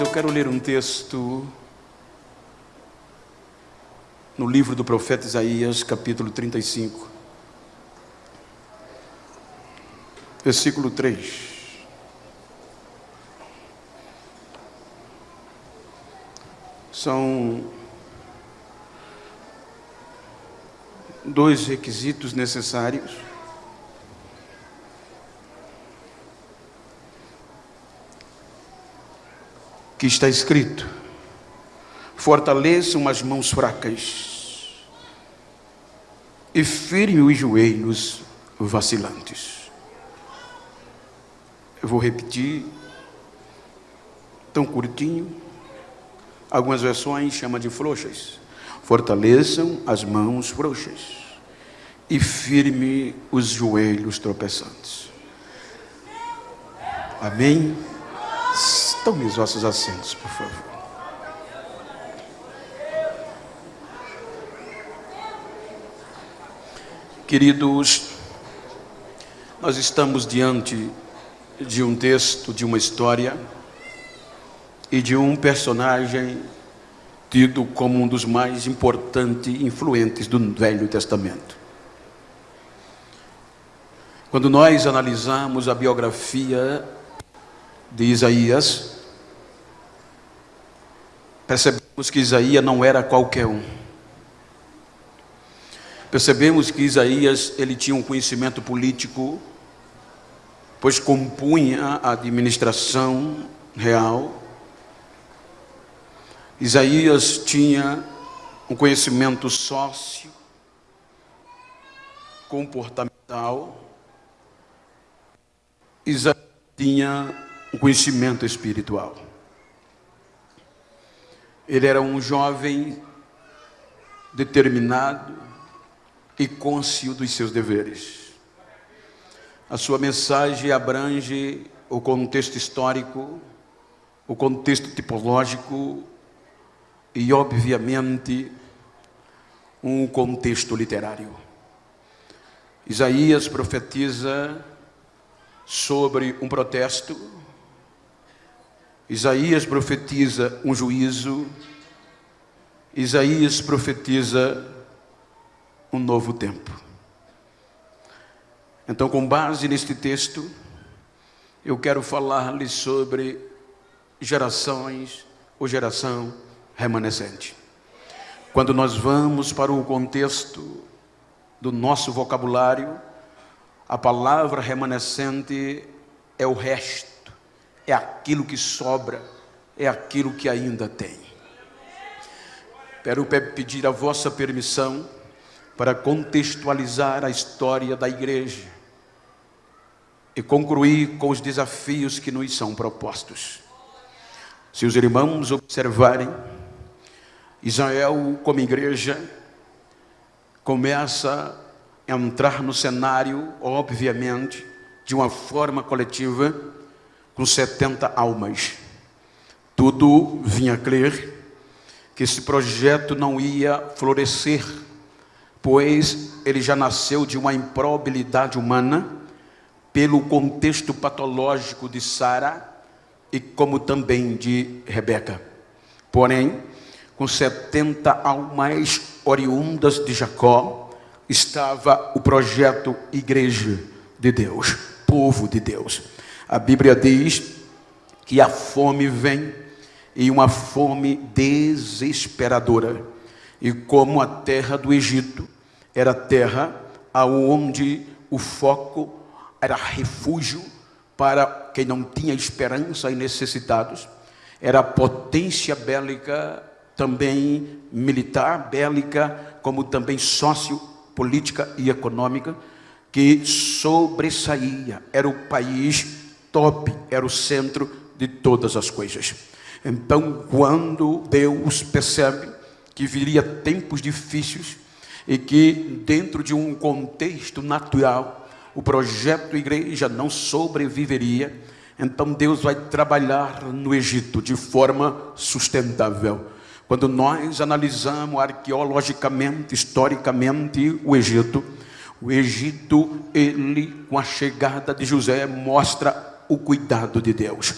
eu quero ler um texto no livro do profeta Isaías, capítulo 35, versículo 3. São dois requisitos necessários. Que está escrito: fortaleçam as mãos fracas e firme os joelhos vacilantes. Eu vou repetir, tão curtinho, algumas versões chamam de frouxas. Fortaleçam as mãos frouxas e firme os joelhos tropeçantes. Amém? Tome os vossos assentos, por favor. Queridos, nós estamos diante de um texto, de uma história e de um personagem tido como um dos mais importantes e influentes do Velho Testamento. Quando nós analisamos a biografia de Isaías, percebemos que Isaías não era qualquer um. Percebemos que Isaías ele tinha um conhecimento político, pois compunha a administração real Isaías tinha um conhecimento sócio, comportamental. Isaías tinha um conhecimento espiritual. Ele era um jovem determinado e cônscio dos seus deveres. A sua mensagem abrange o contexto histórico, o contexto tipológico e, obviamente, um contexto literário. Isaías profetiza sobre um protesto, Isaías profetiza um juízo, Isaías profetiza um novo tempo. Então, com base neste texto, eu quero falar-lhe sobre gerações ou geração remanescente. Quando nós vamos para o contexto do nosso vocabulário, a palavra remanescente é o resto, é aquilo que sobra, é aquilo que ainda tem. Quero pedir a vossa permissão para contextualizar a história da igreja e concluir com os desafios que nos são propostos. Se os irmãos observarem, Israel, como igreja, começa a entrar no cenário, obviamente, de uma forma coletiva, com 70 almas. Tudo vinha crer que esse projeto não ia florescer, pois ele já nasceu de uma improbabilidade humana, pelo contexto patológico de Sara e como também de Rebeca. Porém, com 70 almas oriundas de Jacó, estava o projeto Igreja de Deus, povo de Deus. A Bíblia diz que a fome vem e uma fome desesperadora. E como a terra do Egito era terra aonde o foco era refúgio para quem não tinha esperança e necessitados, era potência bélica também militar, bélica, como também sociopolítica e econômica, que sobressaía, era o país top, era o centro de todas as coisas. Então, quando Deus percebe que viria tempos difíceis e que dentro de um contexto natural o projeto igreja não sobreviveria, então Deus vai trabalhar no Egito de forma sustentável quando nós analisamos arqueologicamente, historicamente o Egito, o Egito, ele com a chegada de José mostra o cuidado de Deus.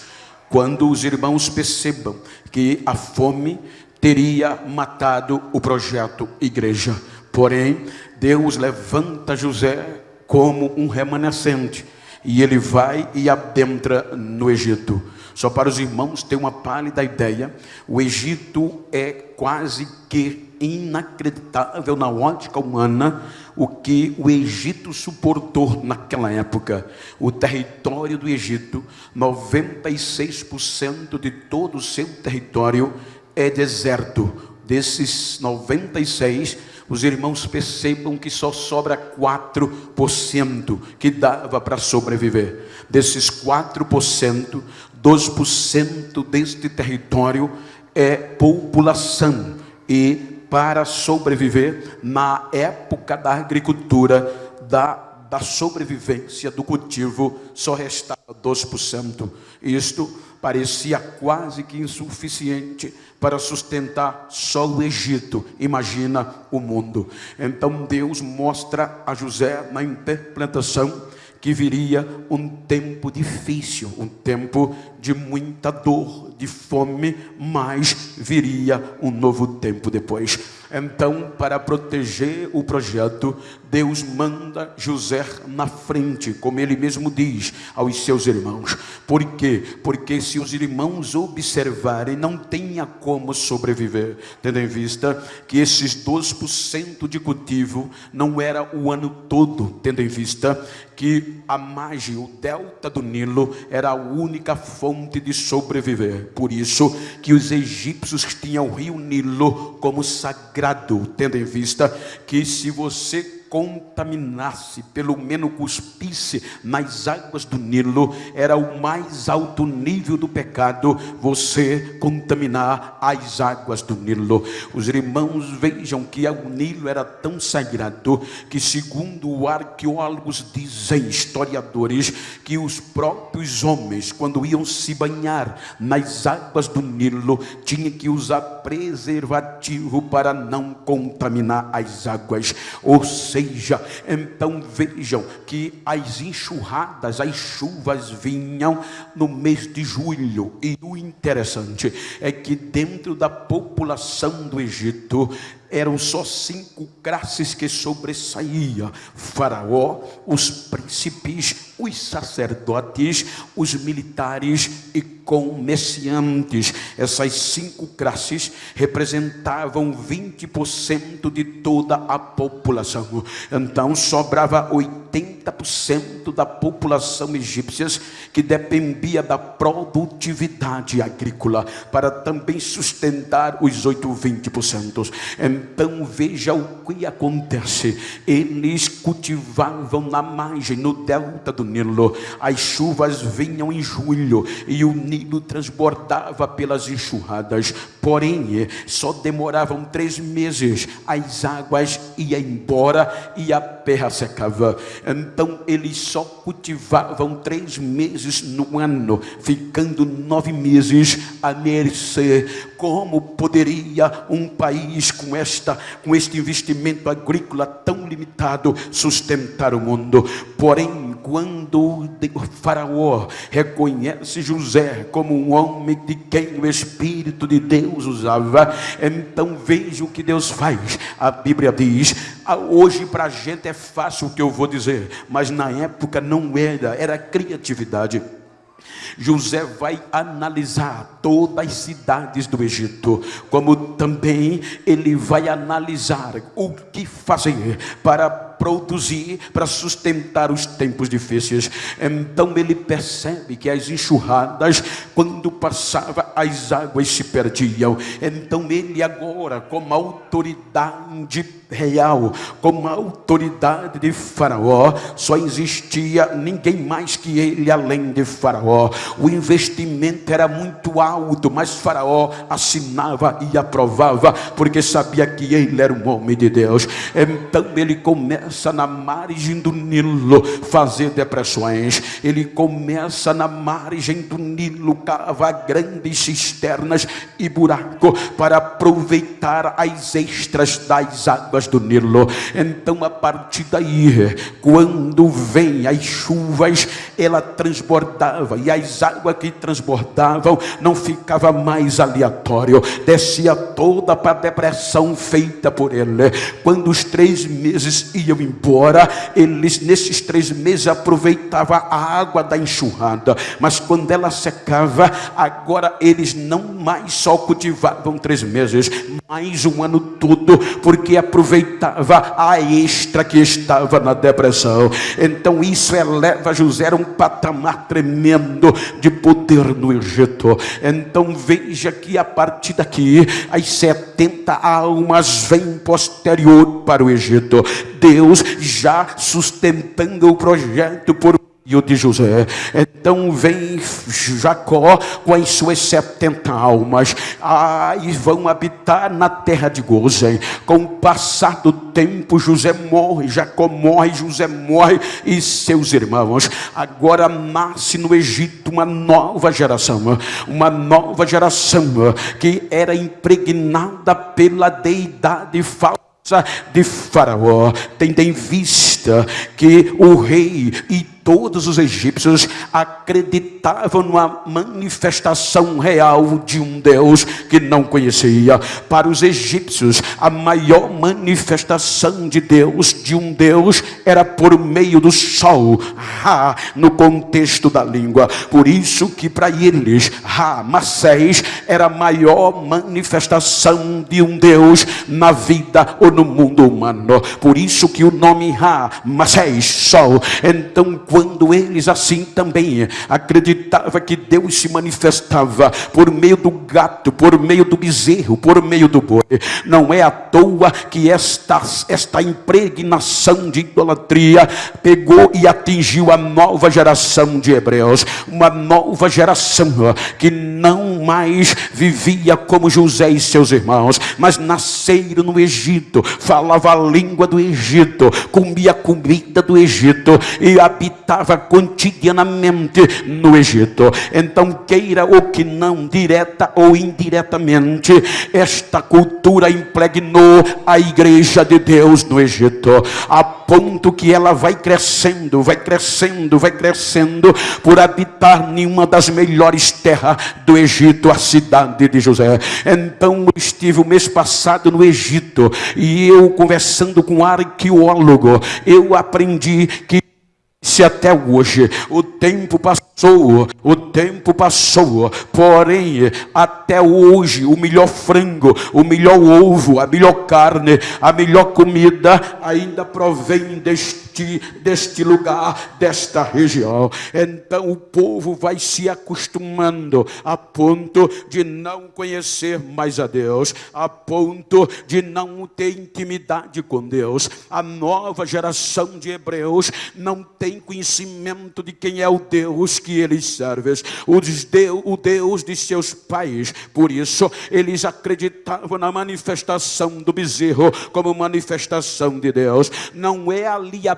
quando os irmãos percebam que a fome teria matado o projeto igreja. Porém, Deus levanta José como um remanescente e ele vai e adentra no Egito. Só para os irmãos ter uma pálida ideia, o Egito é quase que inacreditável na ótica humana o que o Egito suportou naquela época. O território do Egito, 96% de todo o seu território é deserto. Desses 96, os irmãos percebam que só sobra 4% que dava para sobreviver. Desses 4%, 2% deste território é população e para sobreviver na época da agricultura, da, da sobrevivência do cultivo, só restava 2%. Isto parecia quase que insuficiente para sustentar só o Egito. Imagina o mundo. Então Deus mostra a José na interpretação que viria um tempo difícil, um tempo de muita dor, de fome, mas viria um novo tempo depois. Então, para proteger o projeto, Deus manda José na frente, como ele mesmo diz aos seus irmãos. Por quê? Porque se os irmãos observarem, não tenha como sobreviver, tendo em vista que esses 2% de cultivo não era o ano todo, tendo em vista que a margem, o delta do Nilo, era a única fonte de sobreviver. Por isso que os egípcios tinham o rio Nilo como sagrado, tendo em vista que se você contaminasse, pelo menos cuspisse nas águas do Nilo, era o mais alto nível do pecado, você contaminar as águas do Nilo. Os irmãos vejam que o Nilo era tão sagrado que, segundo arqueólogos dizem, historiadores, que os próprios homens, quando iam se banhar nas águas do Nilo, tinham que usar preservativo para não contaminar as águas. Ou seja, seja, então vejam que as enxurradas, as chuvas vinham no mês de julho, e o interessante é que dentro da população do Egito eram só cinco classes que sobressaía: Faraó, os príncipes, os sacerdotes, os militares e comerciantes. Essas cinco classes representavam 20% de toda a população. Então sobrava 80% da população egípcia que dependia da produtividade agrícola para também sustentar os 8 20%. Então veja o que acontece. Eles cultivavam na margem, no delta do Nilo. As chuvas vinham em julho e o Nilo transbordava pelas enxurradas. Porém, só demoravam três meses. As águas iam embora e a terra secava. Então eles só cultivavam três meses no ano, ficando nove meses a mercê. Como poderia um país com esta, com este investimento agrícola tão limitado, sustentar o mundo. Porém, quando o faraó reconhece José como um homem de quem o Espírito de Deus usava, então veja o que Deus faz. A Bíblia diz: ah, hoje para a gente é fácil o que eu vou dizer, mas na época não era, era criatividade. José vai analisar todas as cidades do Egito, como também ele vai analisar o que fazer para produzir, para sustentar os tempos difíceis. Então ele percebe que as enxurradas, quando passava, as águas se perdiam. Então ele agora, como autoridade real, como autoridade de Faraó, só existia ninguém mais que ele além de Faraó. O investimento era muito alto, mas Faraó assinava e aprovava, porque sabia que ele era um homem de Deus. Então ele começa começa na margem do Nilo fazer depressões. Ele começa na margem do Nilo cavar grandes cisternas e buraco para aproveitar as extras das águas do Nilo. Então, a partir daí, quando vem as chuvas, ela transbordava e as águas que transbordavam não ficava mais aleatório, descia toda para a depressão feita por ele. Quando os três meses iam embora, eles nesses três meses aproveitavam a água da enxurrada, mas quando ela secava, agora eles não mais só cultivavam três meses, mais um ano todo, porque aproveitava a extra que estava na depressão. Então isso eleva José a um patamar tremendo de poder no Egito. Então veja que a partir daqui as 70 almas vêm posterior para o Egito. Deus já sustentando o projeto por o de José. Então vem Jacó com as suas 70 almas ah, e vão habitar na terra de Gozem. Com o passar do tempo, José morre, Jacó morre, José morre e seus irmãos. Agora nasce no Egito uma nova geração, uma nova geração que era impregnada pela deidade falsa de Faraó, tendo em vista que o rei e todos os egípcios acreditavam numa manifestação real de um Deus que não conhecia. Para os egípcios, a maior manifestação de Deus, de um Deus, era por meio do sol, Ra, no contexto da língua. Por isso que para eles, Ra, Macés, era a maior manifestação de um Deus na vida ou no mundo humano. Por isso que o nome Ra, Macés, sol. Então, quando eles assim também acreditavam que Deus se manifestava por meio do gato, por meio do bezerro, por meio do boi. Não é à toa que esta, esta impregnação de idolatria pegou e atingiu a nova geração de hebreus, uma nova geração que não mais vivia como José e seus irmãos, mas nasceram no Egito, falava a língua do Egito, comia comida do Egito e habitava cotidianamente no Egito. Então, queira ou que não, direta ou indiretamente, esta cultura impregnou a igreja de Deus no Egito, a ponto que ela vai crescendo, vai crescendo, vai crescendo, por habitar em uma das melhores terras do Egito, a cidade de José. Então, eu estive o mês passado no Egito e eu conversando com um arqueólogo, eu aprendi que se até hoje o tempo passou, o tempo passou, porém até hoje o melhor frango, o melhor ovo, a melhor carne, a melhor comida ainda provém deste, deste lugar, desta região. Então o povo vai se acostumando a ponto de não conhecer mais a Deus, a ponto de não ter intimidade com Deus. A nova geração de hebreus não tem têm conhecimento de quem é o Deus que eles servem, o Deus de seus pais. Por isso, eles acreditavam na manifestação do bezerro como manifestação de Deus. Não é ali a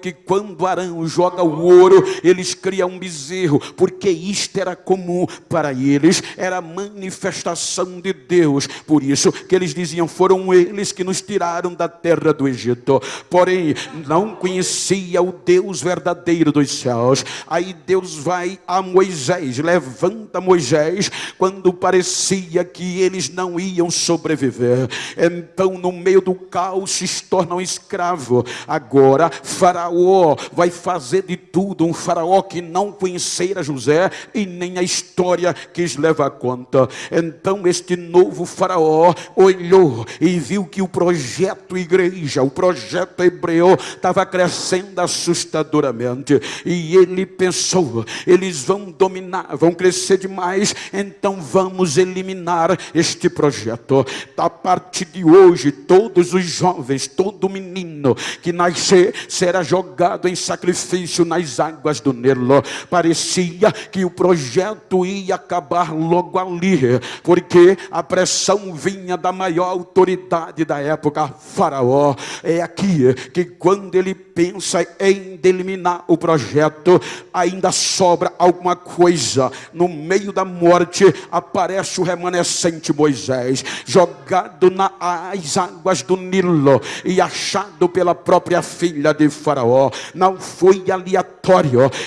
que quando Arão joga o ouro, eles criam um bezerro, porque isto era comum para eles, era manifestação de Deus. Por isso que eles diziam: foram eles que nos tiraram da terra do Egito. Porém, não conhecia o Deus verdadeiro dos céus. Aí Deus vai a Moisés, levanta Moisés, quando parecia que eles não iam sobreviver. Então, no meio do caos, se tornam escravos. Agora, Faraó vai fazer de tudo, um faraó que não conhecera José e nem a história quis levar conta. Então este novo faraó olhou e viu que o projeto igreja, o projeto hebreu estava crescendo assustadoramente. E ele pensou, eles vão dominar, vão crescer demais, então vamos eliminar este projeto. A partir de hoje, todos os jovens, todo menino que nascer será jogado em sacrifício nas águas do Nilo. Parecia que o projeto ia acabar logo ali, porque a pressão vinha da maior autoridade da época, Faraó. É aqui que quando ele pensa em eliminar o projeto, ainda sobra alguma coisa. No meio da morte aparece o remanescente Moisés, jogado nas águas do Nilo e achado pela própria filha de Faraó. Não foi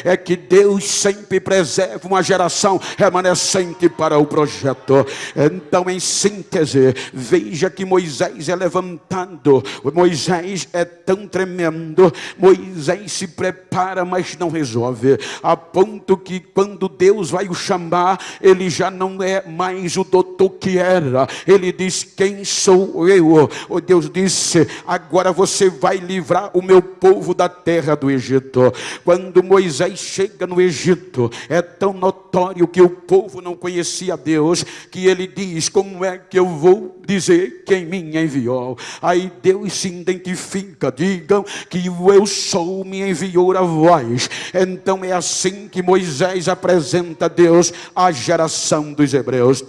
é que Deus sempre preserva uma geração remanescente para o projeto. Então, em síntese, veja que Moisés é levantado. Moisés é tão tremendo. Moisés se prepara, mas não resolve. A ponto que quando Deus vai o chamar, ele já não é mais o doutor que era. Ele diz: Quem sou eu? O Deus disse: Agora você vai livrar o meu povo da terra do Egito. Quando Moisés chega no Egito, é tão notório que o povo não conhecia Deus, que ele diz: Como é que eu vou dizer quem me enviou? Aí Deus se identifica, digam que o eu sou me enviou a vós. Então é assim que Moisés apresenta Deus à geração dos hebreus.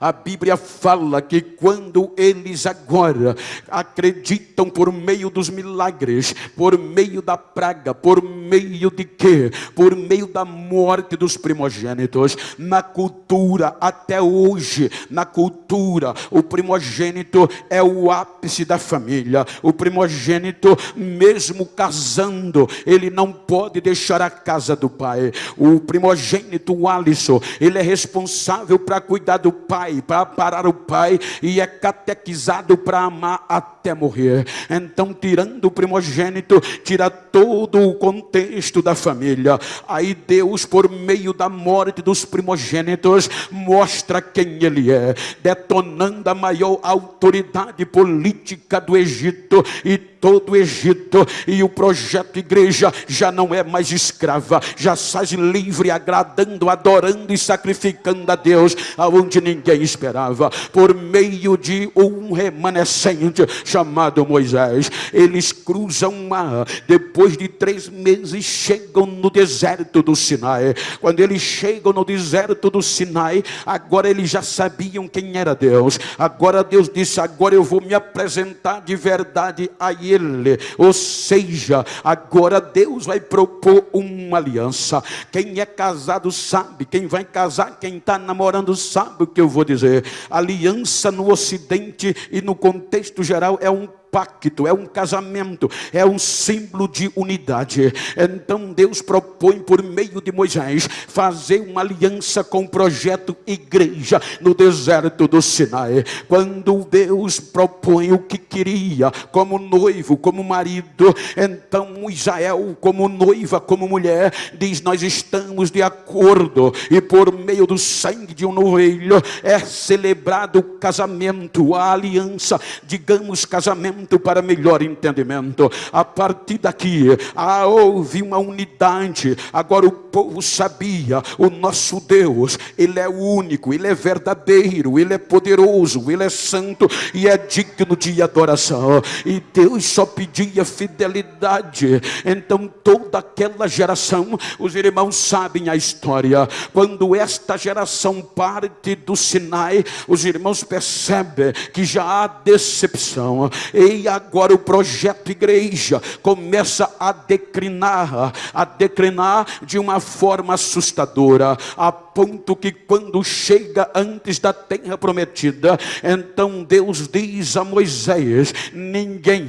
A Bíblia fala que quando eles agora acreditam por meio dos milagres, por meio da praga, por meio de quê? Por meio da morte dos primogênitos. Na cultura, até hoje, na cultura, o primogênito é o ápice da família. O primogênito, mesmo casando, ele não pode deixar a casa do pai. O primogênito, o Alisson, ele é responsável para cuidar do pai pai, para parar o pai, e é catequizado para amar até morrer. Então, tirando o primogênito, tira todo o contexto da família. Aí Deus, por meio da morte dos primogênitos, mostra quem ele é, detonando a maior autoridade política do Egito e todo o Egito e o projeto igreja já não é mais escrava, já sai livre, agradando, adorando e sacrificando a Deus aonde ninguém esperava, por meio de um remanescente chamado Moisés. Eles cruzam o mar, depois de três meses chegam no deserto do Sinai. Quando eles chegam no deserto do Sinai, agora eles já sabiam quem era Deus. Agora Deus disse: Agora eu vou me apresentar de verdade a ele. Ou seja, agora Deus vai propor uma aliança. Quem é casado sabe, quem vai casar, quem está namorando sabe o que eu vou dizer. Aliança no Ocidente e no contexto geral é um pacto, é um casamento, é um símbolo de unidade. Então Deus propõe por meio de Moisés fazer uma aliança com o projeto igreja no deserto do Sinai. Quando Deus propõe o que queria, como noivo, como marido, então Israel, como noiva, como mulher, diz: Nós estamos de acordo, e por meio do sangue de um novelho é celebrado o casamento, a aliança, digamos casamento para melhor entendimento. A partir daqui, houve uma unidade. Agora o povo sabia: o nosso Deus, Ele é único, Ele é verdadeiro, Ele é poderoso, Ele é santo e é digno de adoração. E Deus só pedia fidelidade. Então, toda aquela geração, os irmãos sabem a história. Quando esta geração parte do Sinai, os irmãos percebem que já há decepção. E agora o projeto igreja começa a declinar, a declinar de uma forma assustadora, a ponto que quando chega antes da terra prometida, então Deus diz a Moisés: ninguém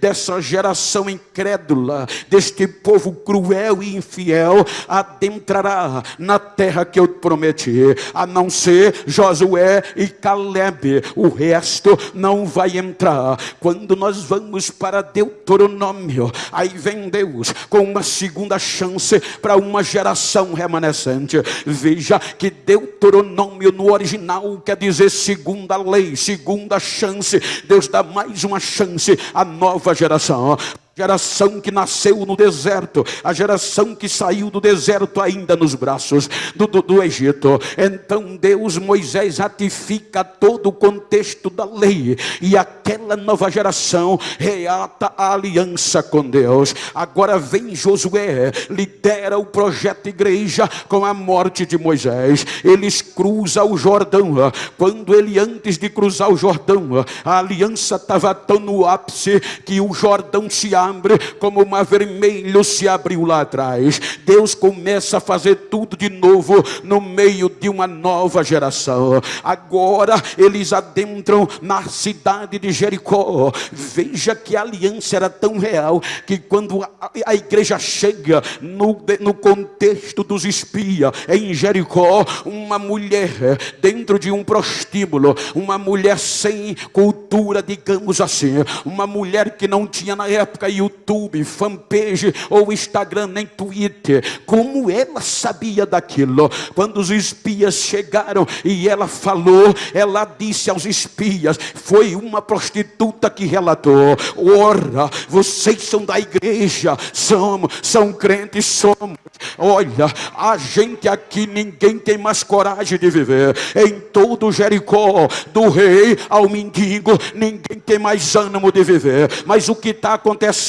dessa geração incrédula, deste povo cruel e infiel, adentrará na terra que eu prometi, a não ser Josué e Caleb, o resto não vai entrar. Quando quando nós vamos para Deuteronômio, aí vem Deus com uma segunda chance para uma geração remanescente. Veja que Deuteronômio no original quer dizer segunda lei, segunda chance. Deus dá mais uma chance à nova geração. Geração que nasceu no deserto, a geração que saiu do deserto ainda nos braços do, do, do, Egito. Então Deus, Moisés ratifica todo o contexto da lei e aquela nova geração reata a aliança com Deus. Agora vem Josué, lidera o projeto igreja com a morte de Moisés. Eles cruzam o Jordão. Quando ele antes de cruzar o Jordão, a aliança estava tão no ápice que o Jordão se abre como o mar vermelho se abriu lá atrás. Deus começa a fazer tudo de novo no meio de uma nova geração. Agora eles adentram na cidade de Jericó. Veja que a aliança era tão real que quando a, a igreja chega no, no contexto dos espias em Jericó, uma mulher dentro de um prostíbulo, uma mulher sem cultura, digamos assim, uma mulher que não tinha na época YouTube, fanpage ou Instagram, nem Twitter. Como ela sabia daquilo? Quando os espias chegaram e ela falou, ela disse aos espias: foi uma prostituta que relatou. Ora, vocês são da igreja, somos, são crentes, somos. Olha, a gente aqui ninguém tem mais coragem de viver. Em todo Jericó, do rei ao mendigo, ninguém tem mais ânimo de viver. Mas o que está acontecendo?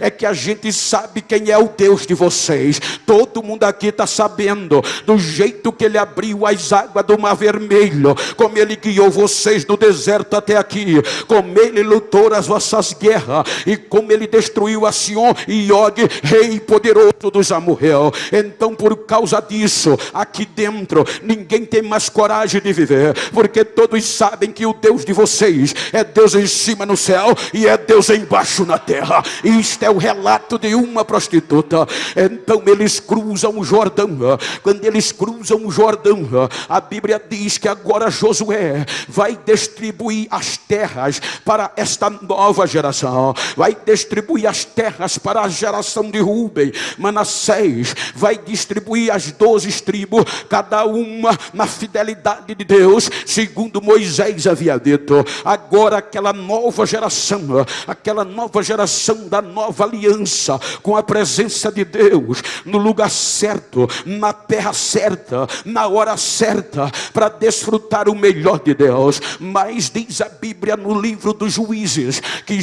É que a gente sabe quem é o Deus de vocês. Todo mundo aqui está sabendo do jeito que ele abriu as águas do Mar Vermelho, como ele guiou vocês do deserto até aqui, como ele lutou as vossas guerras e como ele destruiu a Sion e Og, rei poderoso dos Amorreu. Então, por causa disso, aqui dentro ninguém tem mais coragem de viver, porque todos sabem que o Deus de vocês é Deus em cima no céu e é Deus embaixo na terra. Isto é o relato de uma prostituta. Então eles cruzam o Jordão. Quando eles cruzam o Jordão, a Bíblia diz que agora Josué vai distribuir as terras para esta nova geração. Vai distribuir as terras para a geração de Rubem, Manassés. Vai distribuir as doze tribos, cada uma na fidelidade de Deus, segundo Moisés havia dito. Agora aquela nova geração, aquela nova geração da nova aliança, com a presença de Deus, no lugar certo, na terra certa, na hora certa, para desfrutar o melhor de Deus. Mas diz a Bíblia no livro dos juízes que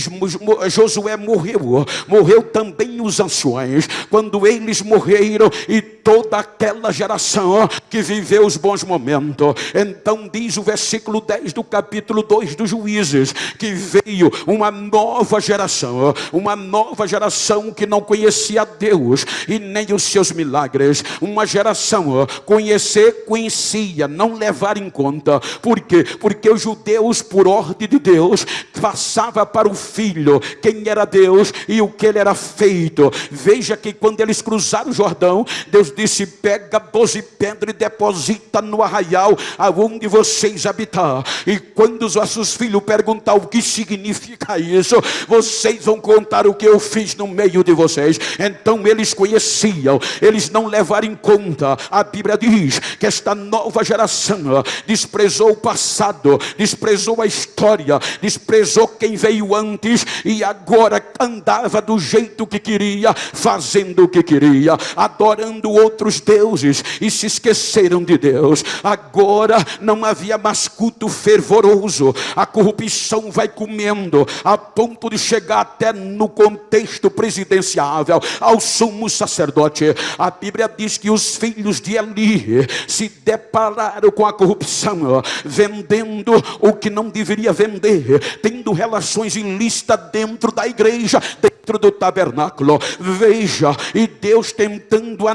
Josué morreu, morreu também os anciões, quando eles morreram e toda aquela geração que viveu os bons momentos. Então diz o versículo 10 do capítulo 2 dos juízes que veio uma nova geração, uma nova geração que não conhecia Deus e nem os seus milagres. Uma geração conhecer, conhecia, não levar em conta. Por quê? Porque os judeus, por ordem de Deus, passava para o filho quem era Deus e o que ele era feito. Veja que quando eles cruzaram o Jordão, Deus disse: pega doze pedras e deposita no arraial aonde vocês habitar. E quando os vossos filhos perguntar o que significa isso, vocês vão contar o que eu fiz no meio de vocês. Então eles conheciam, eles não levaram em conta. A Bíblia diz que esta nova geração desprezou o passado, desprezou a história, desprezou quem veio antes e agora andava do jeito que queria, fazendo o que queria, adorando outros deuses e se esqueceram de Deus. Agora não havia mais culto fervoroso, a corrupção vai comendo a ponto de chegar até no contexto presidenciável, ao sumo sacerdote. A Bíblia diz que os filhos de Eli se depararam com a corrupção, vendendo o que não deveria vender, tendo relações ilícitas dentro da igreja, dentro do tabernáculo. Veja, e Deus tentando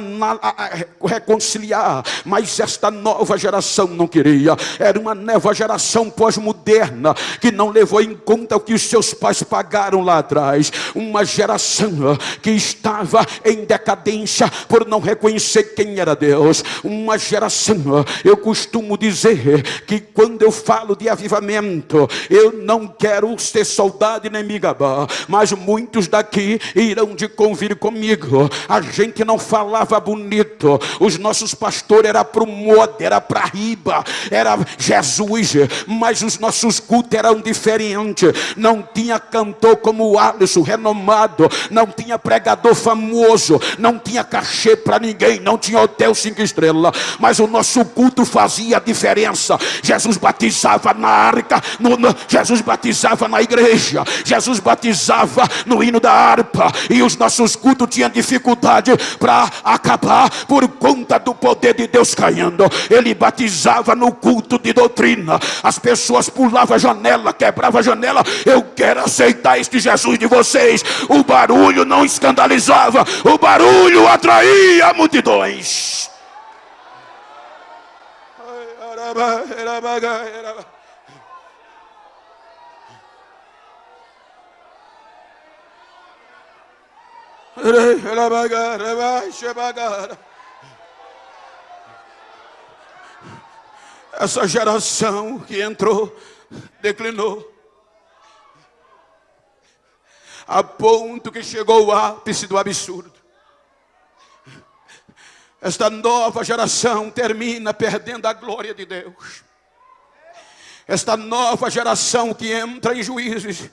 reconciliar, mas esta nova geração não queria. Era uma nova geração pós-moderna que não levou em conta o que os seus pais pagaram lá atrás. Uma geração que estava em decadência por não reconhecer quem era Deus. Uma geração, eu costumo dizer que quando eu falo de avivamento, eu não quero ser soldado nem me gabar, mas muitos da daqui irão de convir comigo. A gente não falava bonito, os nossos pastores era para o moda, era para riba, era Jesus, mas os nossos cultos eram diferentes. Não tinha cantor como estabelecido, renomado, não tinha pregador famoso, não tinha cachê para ninguém, não tinha hotel cinco estrelas, mas o nosso culto fazia diferença. Jesus batizava na arca, no, no, Jesus batizava na igreja, Jesus batizava no hino da harpa, e os nossos cultos tinham dificuldade para acabar por conta do poder de Deus caindo. Ele batizava no culto de doutrina, as pessoas pulavam a janela, quebravam a janela. Eu quero aceitar este Jesus de vocês. O barulho não escandalizava, o barulho atraía multidões. Essa geração que entrou declinou a ponto que chegou o ápice do absurdo. Esta nova geração termina perdendo a glória de Deus. Esta nova geração que entra em juízes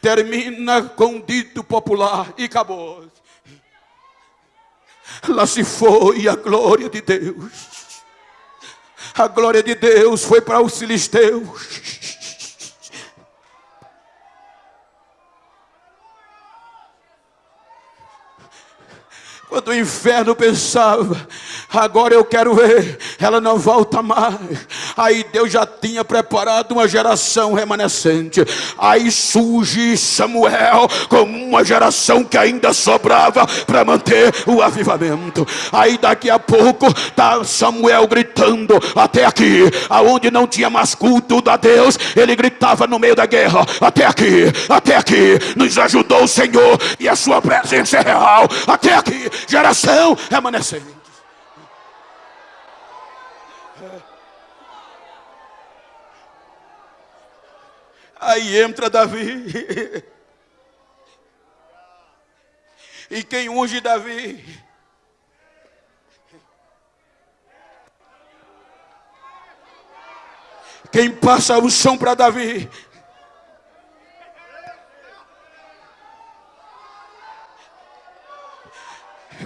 termina com um dito popular e acabou. Lá se foi a glória de Deus. A glória de Deus foi para os filisteus. Quando o inferno pensava, agora eu quero ver, ela não volta mais. Aí Deus já tinha preparado uma geração remanescente. Aí surge Samuel como uma geração que ainda sobrava para manter o avivamento. Aí daqui a pouco tá Samuel gritando até aqui, aonde não tinha mais culto a Deus, ele gritava no meio da guerra, até aqui, até aqui, nos ajudou o Senhor e a sua presença é real, até aqui geração remanescente. Aí entra Davi. E quem unge Davi? Quem passa o som para Davi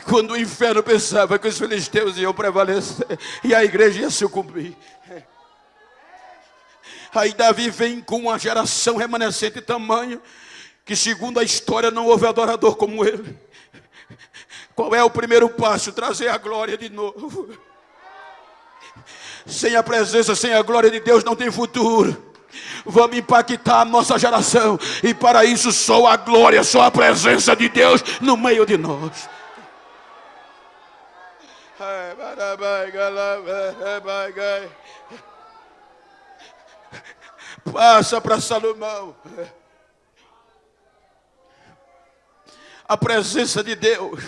Quando o inferno pensava que os filisteus iam prevalecer e a igreja ia sucumbir. Aí Davi vem com uma geração remanescente tamanho que segundo a história não houve adorador como ele. Qual é o primeiro passo? Trazer a glória de novo. Sem a presença, sem a glória de Deus não tem futuro. Vamos impactar a nossa geração. E para isso só a glória, só a presença de Deus no meio de nós. Passa para Salomão. A presença de Deus,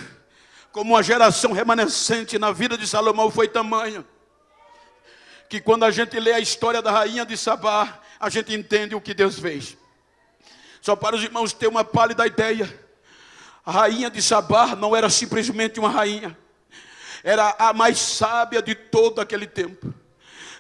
como uma geração remanescente na vida de Salomão, foi tamanha que quando a gente lê a história da rainha de Sabá, a gente entende o que Deus fez. Só para os irmãos ter uma pálida ideia, a rainha de Sabá não era simplesmente uma rainha, era a mais sábia de todo aquele tempo.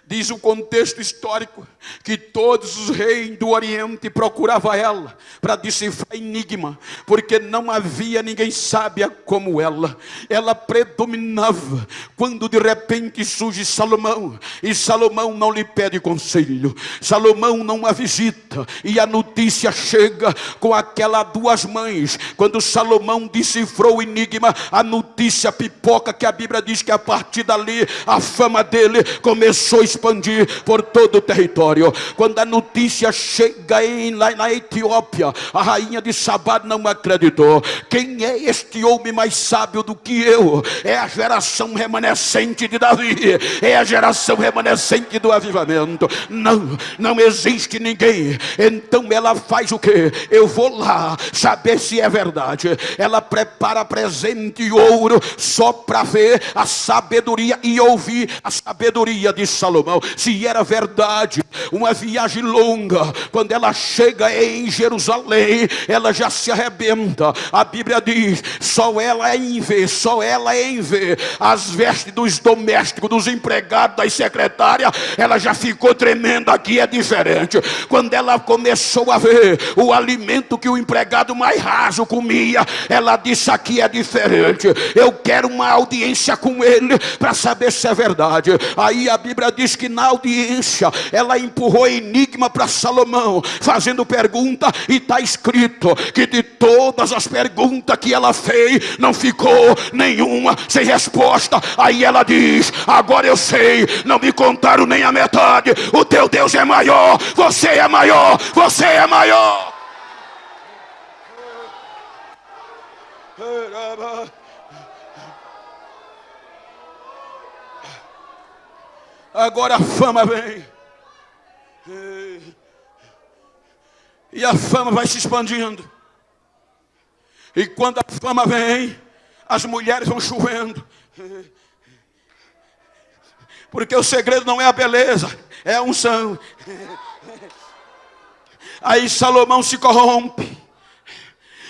Diz o contexto histórico que todos os reis do Oriente procuravam ela para decifrar enigma, porque não havia ninguém sábia como ela. Ela predominava quando de repente surge Salomão e Salomão não lhe pede conselho. Salomão não a visita e a notícia chega com aquela duas mães. Quando Salomão decifrou o enigma, a notícia pipoca que a Bíblia diz que a partir dali a fama dele começou a expandir por todo o território. Quando a notícia chega em, lá na Etiópia, a rainha de Sabá não acreditou. Quem é este homem mais sábio do que eu? É a geração remanescente de Davi, é a geração remanescente do avivamento. Não, não existe ninguém. Então ela faz o que? Eu vou lá saber se é verdade. Ela prepara presente e ouro só para ver a sabedoria e ouvir a sabedoria de Salomão. Salomão, se era verdade, uma viagem longa, quando ela chega em Jerusalém, ela já se arrebenta. A Bíblia diz: só ela é em ver, só ela é em ver as vestes dos domésticos, dos empregados, das secretárias, ela já ficou tremenda. Aqui é diferente. Quando ela começou a ver o alimento que o empregado mais raso comia, ela disse: aqui é diferente. Eu quero uma audiência com ele para saber se é verdade. Aí a Bíblia diz que na audiência ela empurrou enigma para Salomão, fazendo pergunta, e está escrito que de todas as perguntas que ela fez, não ficou nenhuma sem resposta. Aí ela diz: Agora eu sei, não me contaram nem a metade. O teu Deus é maior, você é maior, você é maior. Agora a fama vem. E a fama vai se expandindo. E quando a fama vem, as mulheres vão chovendo. Porque o segredo não é a beleza, é a unção. Aí Salomão se corrompe.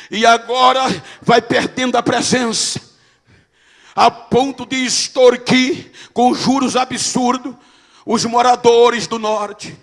E agora vai perdendo a presença. A ponto de extorquir com juros absurdos os moradores do norte.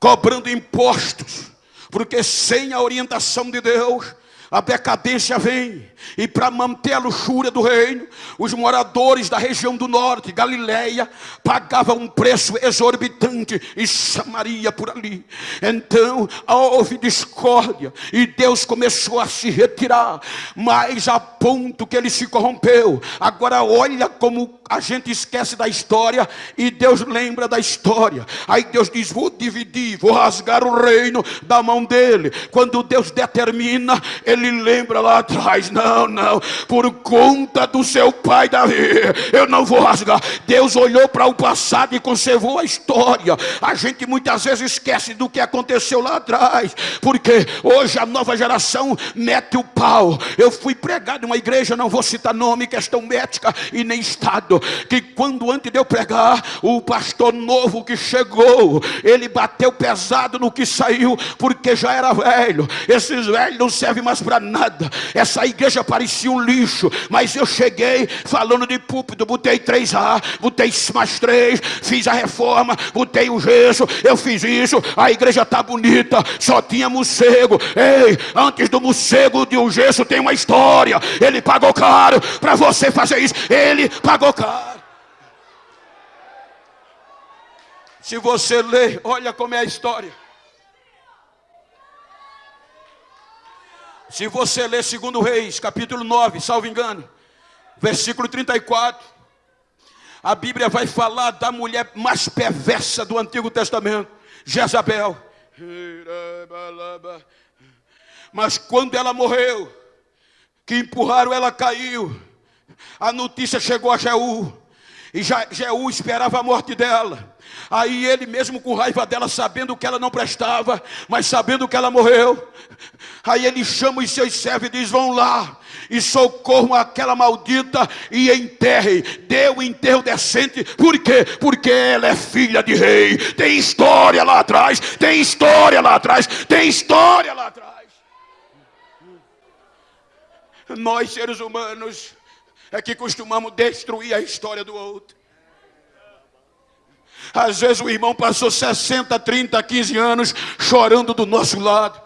Cobrando impostos. Porque sem a orientação de Deus, a decadência vem, e para manter a luxúria do reino, os moradores da região do norte, Galileia, pagavam um preço exorbitante e Samaria por ali. Então houve discórdia e Deus começou a se retirar, mas a ponto que ele se corrompeu. Agora olha como a gente esquece da história e Deus lembra da história. Aí Deus diz: Vou dividir, vou rasgar o reino da mão dele. Quando Deus determina, ele lembra lá atrás: Não, não, por conta do seu pai Davi, eu não vou rasgar. Deus olhou para o passado e conservou a história. A gente muitas vezes esquece do que aconteceu lá atrás, porque hoje a nova geração mete o pau. Eu fui pregado em uma igreja, não vou citar nome, questão médica e nem estado que quando antes de eu pregar, o pastor novo que chegou, ele bateu pesado no que saiu, porque já era velho. Esses velhos não servem mais para nada. Essa igreja parecia um lixo, mas eu cheguei falando de púlpito, botei três A, botei mais três, fiz a reforma, botei o gesso, eu fiz isso, a igreja está bonita, só tinha morcego. Ei, antes do morcego de um gesso tem uma história. Ele pagou caro para você fazer isso. Ele pagou caro. Se você ler, olha como é a história. Se você ler 2 Reis, capítulo 9, salvo engano, versículo 34, a Bíblia vai falar da mulher mais perversa do Antigo Testamento, Jezabel. Mas quando ela morreu, que empurraram ela caiu, a notícia chegou a Jeú. E Jeú esperava a morte dela. Aí ele mesmo com raiva dela, sabendo que ela não prestava, mas sabendo que ela morreu. Aí ele chama os seus servos e diz: Vão lá e socorram aquela maldita e enterrem. Dê o enterro decente. Por quê? Porque ela é filha de rei. Tem história lá atrás. Tem história lá atrás. Tem história lá atrás. Nós seres humanos é que costumamos destruir a história do outro. Às vezes o irmão passou 60, 30, 15 anos chorando do nosso lado.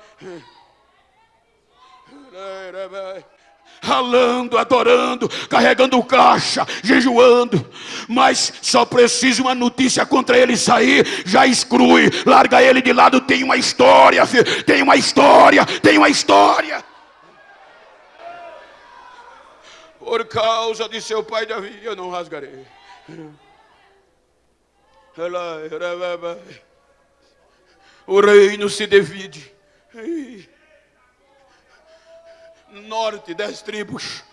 Ralando, adorando, carregando caixa, jejuando, mas só precisa uma notícia contra ele sair, já exclui, larga ele de lado. Tem uma história, filho, tem uma história, tem uma história. Por causa de seu pai Davi, eu não rasgarei. O reino se divide. Norte, dez tribos.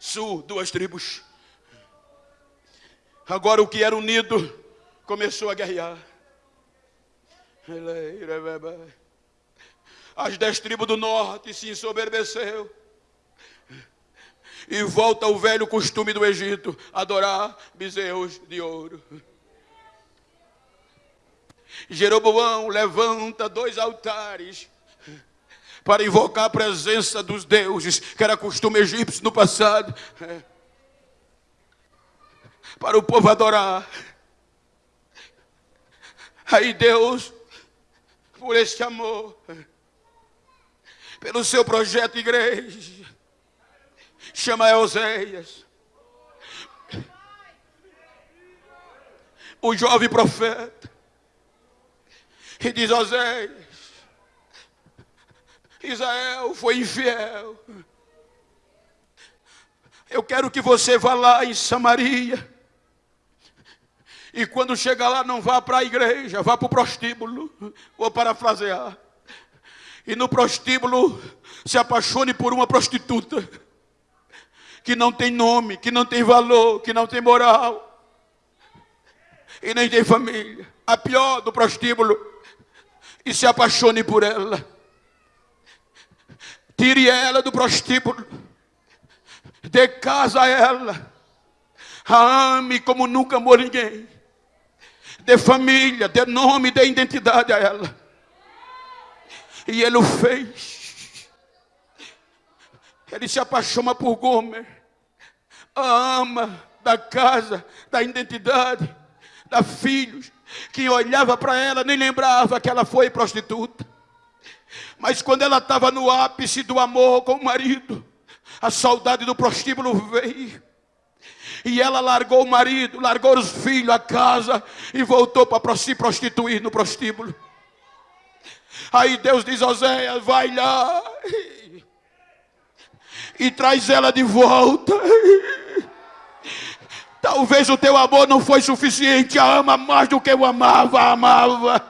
Sul, duas tribos. Agora o que era unido começou a guerrear. As dez tribos do norte se ensoberbeceu. E volta o velho costume do Egito, adorar bezerros de ouro. Jeroboão levanta dois altares para invocar a presença dos deuses, que era costume egípcio no passado, para o povo adorar. Aí Deus, por este amor, pelo seu projeto igreja, chama Euséias, o jovem profeta, e diz: Oséias, Israel foi infiel. Eu quero que você vá lá em Samaria. E quando chegar lá, não vá para a igreja, vá para o prostíbulo. Vou parafrasear. E no prostíbulo, se apaixone por uma prostituta. Que não tem nome, que não tem valor, que não tem moral. E nem tem família. A pior do prostíbulo. E se apaixone por ela Tire ela do prostíbulo. Dê casa a ela. A ame como nunca amou ninguém. Dê família, dê nome, dê identidade a ela. E ele o fez. Ele se apaixona por Gomer. A ama da casa, da identidade, da filhos. Que olhava para ela, nem lembrava que ela foi prostituta. Mas quando ela estava no ápice do amor com o marido, a saudade do prostíbulo veio. E ela largou o marido, largou os filhos, a casa e voltou para se prostituir no prostíbulo. Aí Deus diz Oséias: vai lá e traz ela de volta. Talvez o teu amor não foi suficiente, a ama mais do que eu amava, amava.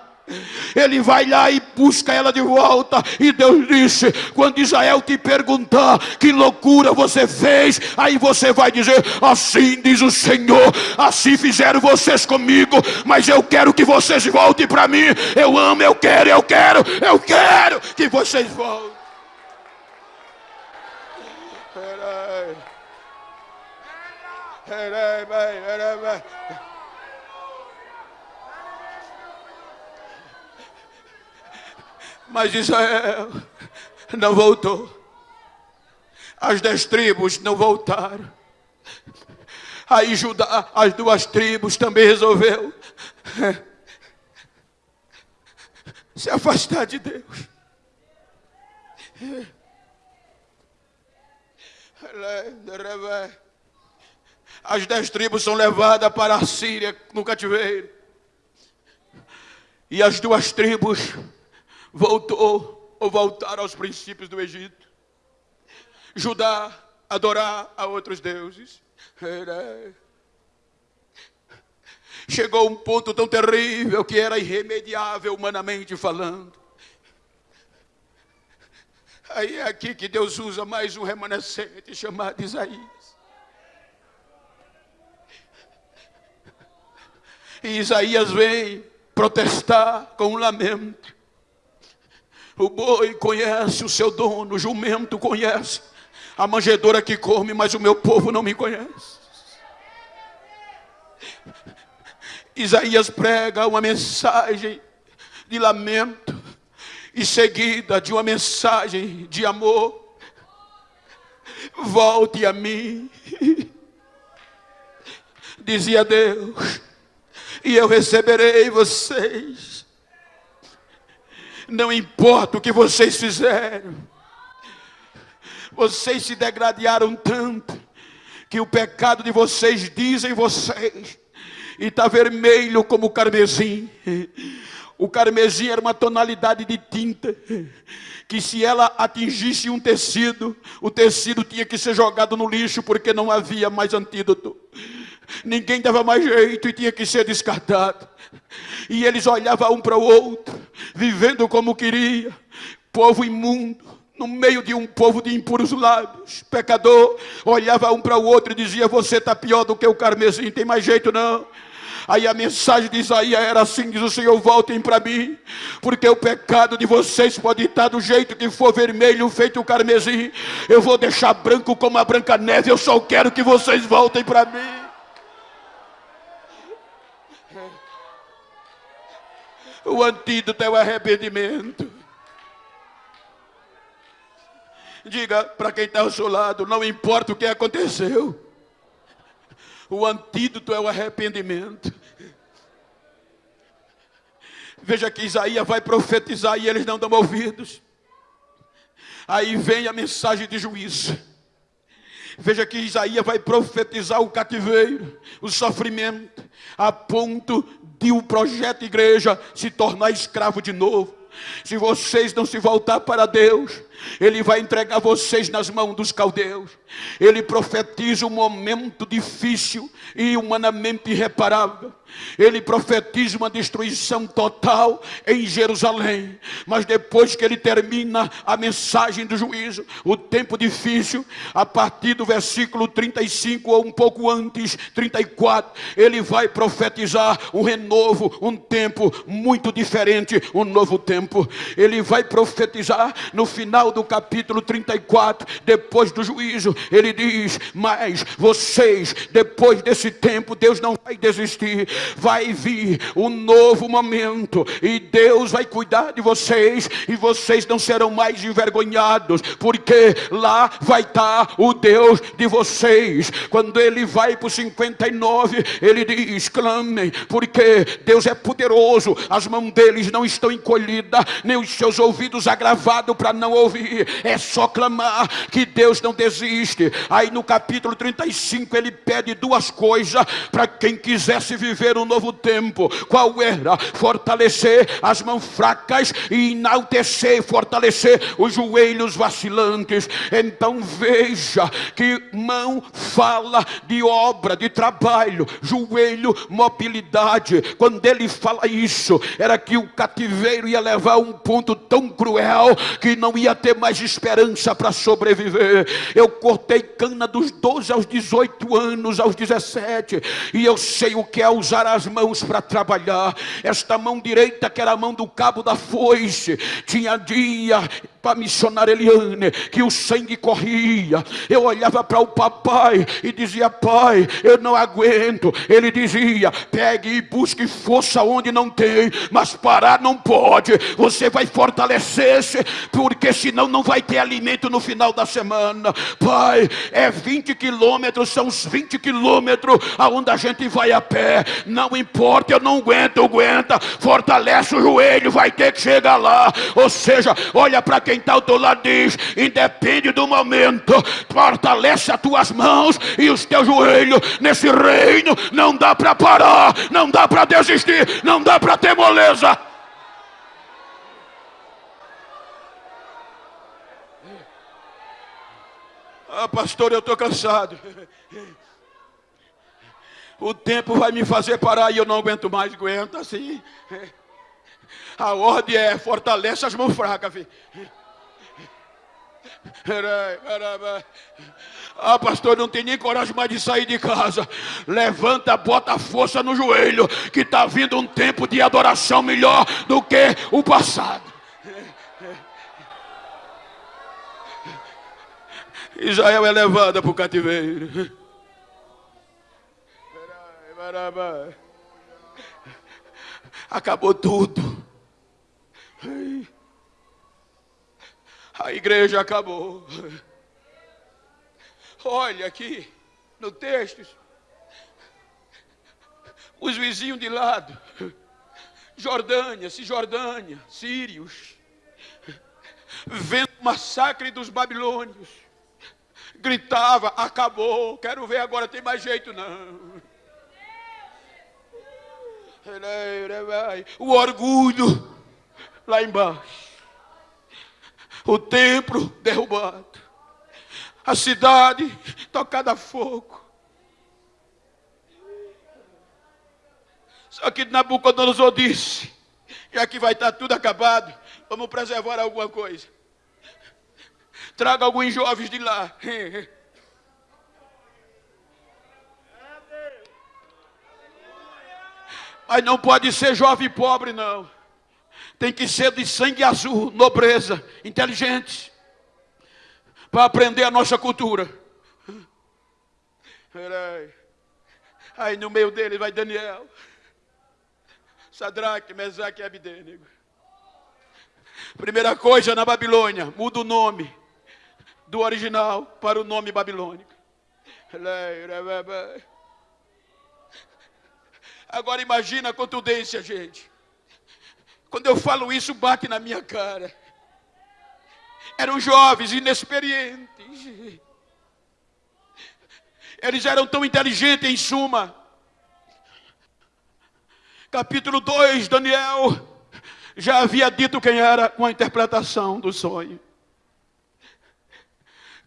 Ele vai lá e busca ela de volta. E Deus disse: quando Israel te perguntar que loucura você fez, aí você vai dizer: assim diz o Senhor, assim fizeram vocês comigo, mas eu quero que vocês voltem para mim. Eu amo, eu quero, eu quero, eu quero que vocês voltem. Peraí. Peraí, peraí, peraí. Mas Israel não voltou. As dez tribos não voltaram. Aí Judá, as duas tribos também resolveu se afastar de Deus. As dez tribos são levadas para a Síria no cativeiro. E as duas tribos voltou ou voltar aos princípios do Egito. Judá adorar a outros deuses. Chegou um ponto tão terrível que era irremediável humanamente falando. Aí é aqui que Deus usa mais um remanescente chamado Isaías. E Isaías vem protestar com um lamento. O boi conhece o seu dono, o jumento conhece. A manjedoura que come, mas o meu povo não me conhece. Isaías prega uma mensagem de lamento e seguida de uma mensagem de amor. Volte a mim, dizia Deus, e eu receberei vocês não importa o que vocês fizeram, vocês se degradaram tanto, que o pecado de vocês dizem vocês, e está vermelho como o carmesim. O carmesim era uma tonalidade de tinta, que se ela atingisse um tecido, o tecido tinha que ser jogado no lixo, porque não havia mais antídoto. Ninguém dava mais jeito e tinha que ser descartado. E eles olhavam um para o outro, vivendo como queria, povo imundo, no meio de um povo de impuros lábios, pecador, olhava um para o outro e dizia: Você está pior do que o carmesim, tem mais jeito não. Aí a mensagem de Isaías era assim: diz o Senhor, voltem para mim, porque o pecado de vocês pode estar do jeito que for vermelho, feito carmesim. Eu vou deixar branco como a branca neve. Eu só quero que vocês voltem para mim. O antídoto é o arrependimento. Diga para quem está ao seu lado: não importa o que aconteceu, o antídoto é o arrependimento. Veja que Isaías vai profetizar e eles não dão ouvidos. Aí vem a mensagem de juízo. Veja que Isaías vai profetizar o cativeiro, o sofrimento, a ponto de o projeto igreja se tornar escravo de novo. Se vocês não se voltar para Deus, Ele vai entregar vocês nas mãos dos caldeus. Ele profetiza um momento difícil e humanamente irreparável. Ele profetiza uma destruição total em Jerusalém. Mas depois que ele termina a mensagem do juízo, o tempo difícil, a partir do versículo 35 ou um pouco antes, 34, ele vai profetizar um renovo, um tempo muito diferente, um novo tempo. Ele vai profetizar no final do capítulo 34, depois do juízo, ele diz: Mas vocês, depois desse tempo, Deus não vai desistir, vai vir um novo momento, e Deus vai cuidar de vocês, e vocês não serão mais envergonhados, porque lá vai estar o Deus de vocês. Quando ele vai para o 59, ele diz: clamem, porque Deus é poderoso, as mãos deles não estão encolhidas, nem os seus ouvidos agravados para não ouvir, é só clamar que Deus não desiste. Aí no capítulo 35 ele pede duas coisas para quem quisesse viver um novo tempo. Qual era? Fortalecer as mãos fracas e enaltecer, fortalecer os joelhos vacilantes. Então veja que mão fala de obra, de trabalho, joelho, mobilidade. Quando ele fala isso, era que o cativeiro ia levar a um ponto tão cruel que não ia ter mais esperança para sobreviver. Eu cortei cana dos 12 aos 18 anos, aos 17, e eu sei o que é usar as mãos para trabalhar. Esta mão direita, que era a mão do cabo da foice, tinha dia para a missionária Eliane, que o sangue corria. Eu olhava para o papai e dizia: Pai, eu não aguento. Ele dizia: Pegue e busque força onde não tem, mas parar não pode. Você vai fortalecer-se, porque senão não vai ter alimento no final da semana. Pai, é 20 quilômetros, são os 20 quilômetros aonde a gente vai a pé. Não importa, eu não aguento, aguenta. Fortalece o joelho, vai ter que chegar lá. Ou seja, olha para quem está ao teu lado diz: independe do momento, fortalece as tuas mãos e os teus joelhos nesse reino. Não dá para parar, não dá para desistir, não dá para ter moleza. Ah, pastor, eu estou cansado. O tempo vai me fazer parar e eu não aguento mais. Aguenta assim. A ordem é fortalece as mãos fracas. Ah, pastor, não tem nem coragem mais de sair de casa. Levanta, bota a força no joelho, que está vindo um tempo de adoração melhor do que o passado. Israel é levada para o cativeiro. Acabou tudo. A igreja acabou. Olha aqui no texto. Os vizinhos de lado. Jordânia, Cisjordânia, Sírios. Vendo o massacre dos babilônios. Gritava, acabou. Quero ver agora, tem mais jeito não. O orgulho lá embaixo o templo derrubado, a cidade tocada a fogo. Só que Nabucodonosor disse: já que vai estar tudo acabado, vamos preservar alguma coisa. Traga alguns jovens de lá. Mas não pode ser jovem pobre, não tem que ser de sangue azul, nobreza, inteligente, para aprender a nossa cultura. Aí no meio dele vai Daniel. Sadraque, Mesaque e Abidênego. Primeira coisa na Babilônia, muda o nome do original para o nome babilônico. Agora imagina a contundência, gente. Quando eu falo isso, bate na minha cara. Eram jovens, inexperientes. Eles eram tão inteligentes, em suma. Capítulo 2, Daniel já havia dito quem era com a interpretação do sonho.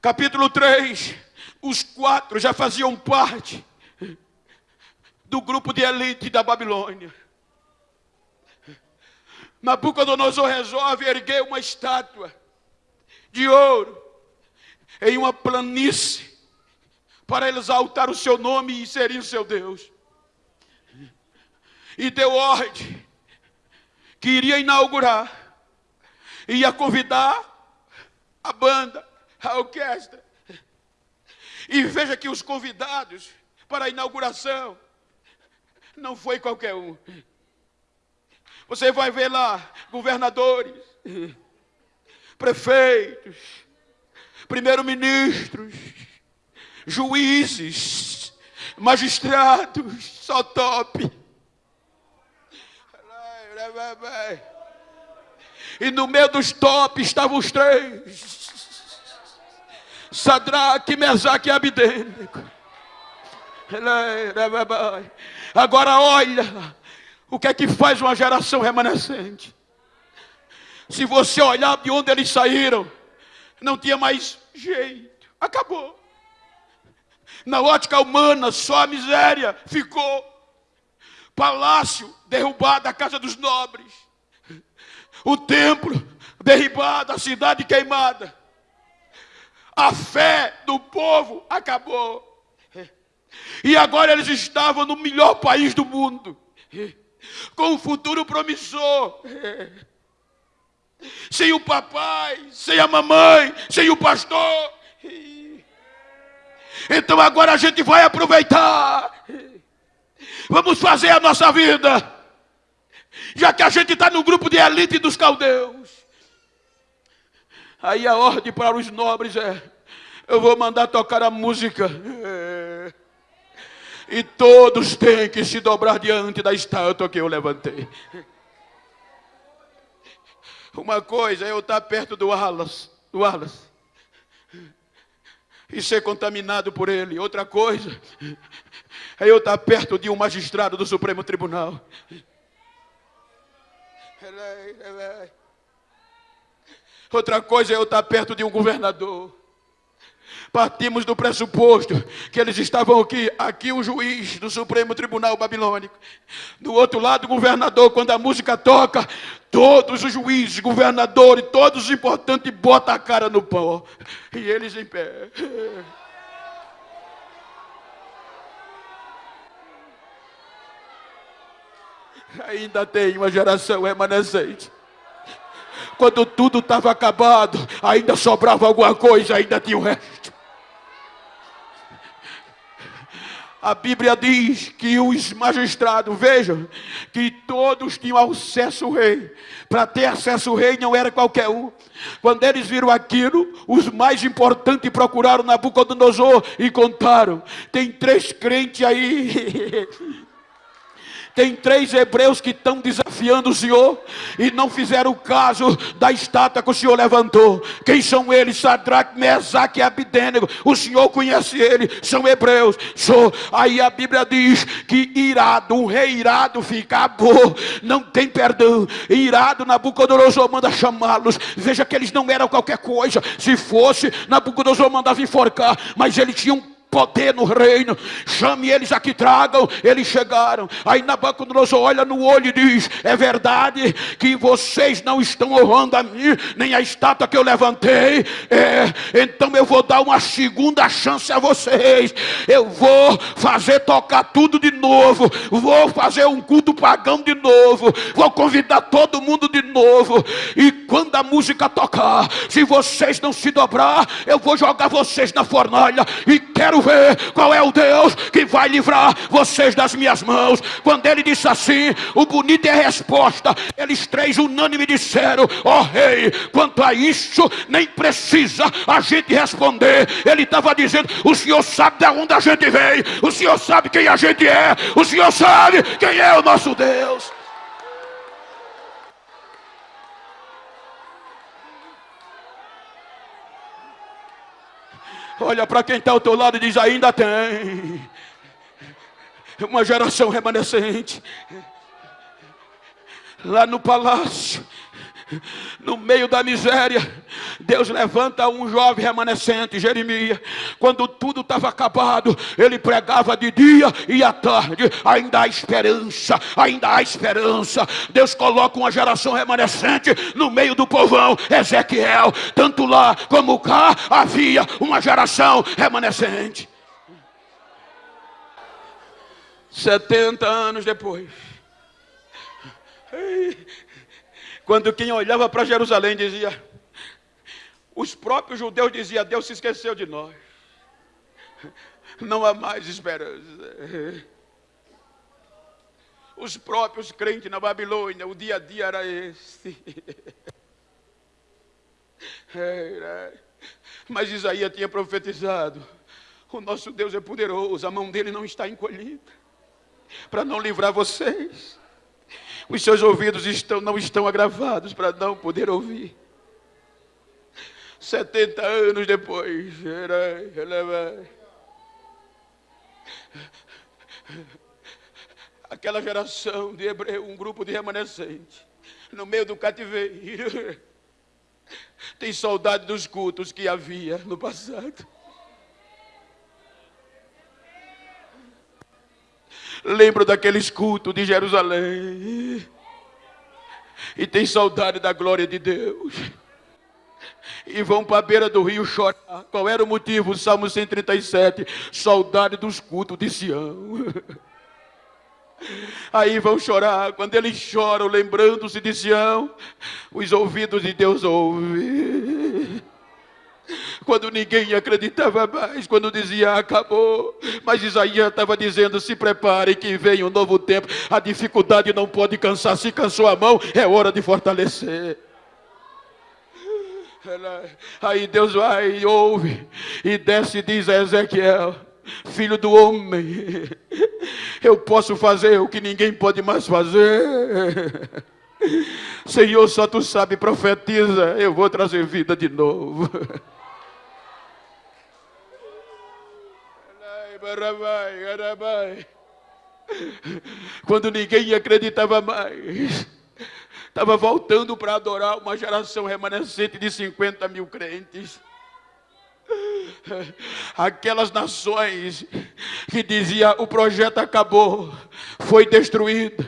Capítulo 3, os quatro já faziam parte do grupo de elite da Babilônia. Nabucodonosor resolve erguer uma estátua de ouro em uma planície para exaltar o seu nome e seria o seu Deus. E deu ordem que iria inaugurar, ia convidar a banda, a orquestra. E veja que os convidados para a inauguração não foi qualquer um. Você vai ver lá governadores, prefeitos, primeiro-ministros, juízes, magistrados, só top. E no meio dos tops estavam os três. Sadraque, Mesaque e Abidênico. Agora olha o que é que faz uma geração remanescente. Se você olhar de onde eles saíram, não tinha mais jeito. Acabou. Na ótica humana, só a miséria ficou. Palácio derrubado, a casa dos nobres. O templo derribado, a cidade queimada. A fé do povo acabou. E agora eles estavam no melhor país do mundo, com um futuro promissor. Sem o papai, sem a mamãe, sem o pastor. Então agora a gente vai aproveitar. Vamos fazer a nossa vida. Já que a gente está no grupo de elite dos caldeus. Aí a ordem para os nobres é: eu vou mandar tocar a música. É, e todos têm que se dobrar diante da estátua que eu levantei. Uma coisa é eu estar perto do Alas, do Alas e ser contaminado por ele. Outra coisa é eu estar perto de um magistrado do Supremo Tribunal. Outra coisa é eu estar perto de um governador. Partimos do pressuposto que eles estavam aqui, aqui o juiz do Supremo Tribunal Babilônico. Do outro lado, o governador, quando a música toca, todos os juízes, governadores, todos os importantes botam a cara no pó. E eles em pé. Ainda tem uma geração remanescente quando tudo estava acabado, ainda sobrava alguma coisa, ainda tinha o resto. A Bíblia diz que os magistrados, vejam, que todos tinham acesso ao rei. Para ter acesso ao rei não era qualquer um. Quando eles viram aquilo, os mais importantes procuraram Nabucodonosor e contaram. Tem três crentes aí Tem três hebreus que estão desafiando o Senhor e não fizeram caso da estátua que o Senhor levantou. Quem são eles? Sadraque, Mesaque e Abidênego. O Senhor conhece eles, são hebreus. Sou. Aí a Bíblia diz que irado, um rei irado fica bom, não tem perdão. Irado, Nabucodonosor manda chamá-los. Veja que eles não eram qualquer coisa. Se fosse, Nabucodonosor mandava enforcar, mas eles tinham poder no reino. Chame eles aqui, tragam. Eles chegaram. Aí Nabucodonosor olha no olho e diz: É verdade que vocês não estão honrando a mim, nem a estátua que eu levantei. É, então eu vou dar uma segunda chance a vocês. Eu vou fazer tocar tudo de novo. Vou fazer um culto pagão de novo. Vou convidar todo mundo de novo. E quando a música tocar, se vocês não se dobrar, eu vou jogar vocês na fornalha. E quero quero ver qual é o Deus que vai livrar vocês das minhas mãos. Quando ele disse assim, o bonito é a resposta. Eles três unânime disseram: Ó oh, rei, quanto a isso, nem precisa a gente responder. Ele estava dizendo: O senhor sabe de onde a gente veio, o senhor sabe quem a gente é, o senhor sabe quem é o nosso Deus. Olha para quem está ao teu lado e diz: ainda tem uma geração remanescente. Lá no palácio no meio da miséria, Deus levanta um jovem remanescente, Jeremias. Quando tudo estava acabado, ele pregava de dia e à tarde. Ainda há esperança, ainda há esperança. Deus coloca uma geração remanescente no meio do povão, Ezequiel. Tanto lá como cá havia uma geração remanescente. 70 anos depois. Quando quem olhava para Jerusalém dizia, os próprios judeus diziam, Deus se esqueceu de nós. Não há mais esperança. Os próprios crentes na Babilônia, o dia a dia era esse. Mas Isaías tinha profetizado: o nosso Deus é poderoso, a mão dele não está encolhida para não livrar vocês. Os seus ouvidos estão, não estão agravados para não poder ouvir. 70 anos depois, aquela geração de hebreu, um grupo de remanescentes, no meio do cativeiro, tem saudade dos cultos que havia no passado. Lembro daqueles cultos de Jerusalém. E tem saudade da glória de Deus. E vão para a beira do rio chorar. Qual era o motivo? Salmo 137. Saudade dos cultos de Sião. Aí vão chorar. Quando eles choram, lembrando-se de Sião, os ouvidos de Deus ouvem quando ninguém acreditava mais, quando dizia acabou. Mas Isaías estava dizendo: se prepare que vem um novo tempo. A dificuldade não pode cansar, se cansou a mão, é hora de fortalecer. Aí Deus vai e ouve e desce e diz a Ezequiel: Filho do homem, eu posso fazer o que ninguém pode mais fazer. Senhor, só tu sabe, profetiza, eu vou trazer vida de novo. Quando ninguém acreditava mais, estava voltando para adorar uma geração remanescente de 50 mil crentes. Aquelas nações que dizia o projeto acabou, foi destruído.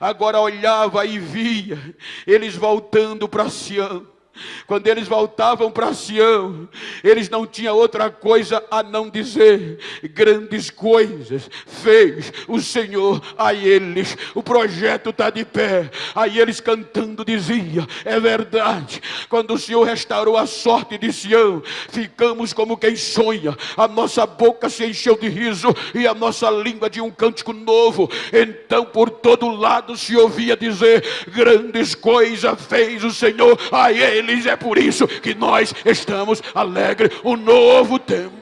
Agora olhava e via eles voltando para Sião quando eles voltavam para Sião, eles não tinham outra coisa a não dizer: grandes coisas fez o Senhor a eles. O projeto está de pé. Aí eles cantando dizia: é verdade. Quando o Senhor restaurou a sorte de Sião, ficamos como quem sonha. A nossa boca se encheu de riso e a nossa língua de um cântico novo. Então por todo lado se ouvia dizer: grandes coisas fez o Senhor a eles feliz, é por isso que nós estamos alegres. Um novo tempo.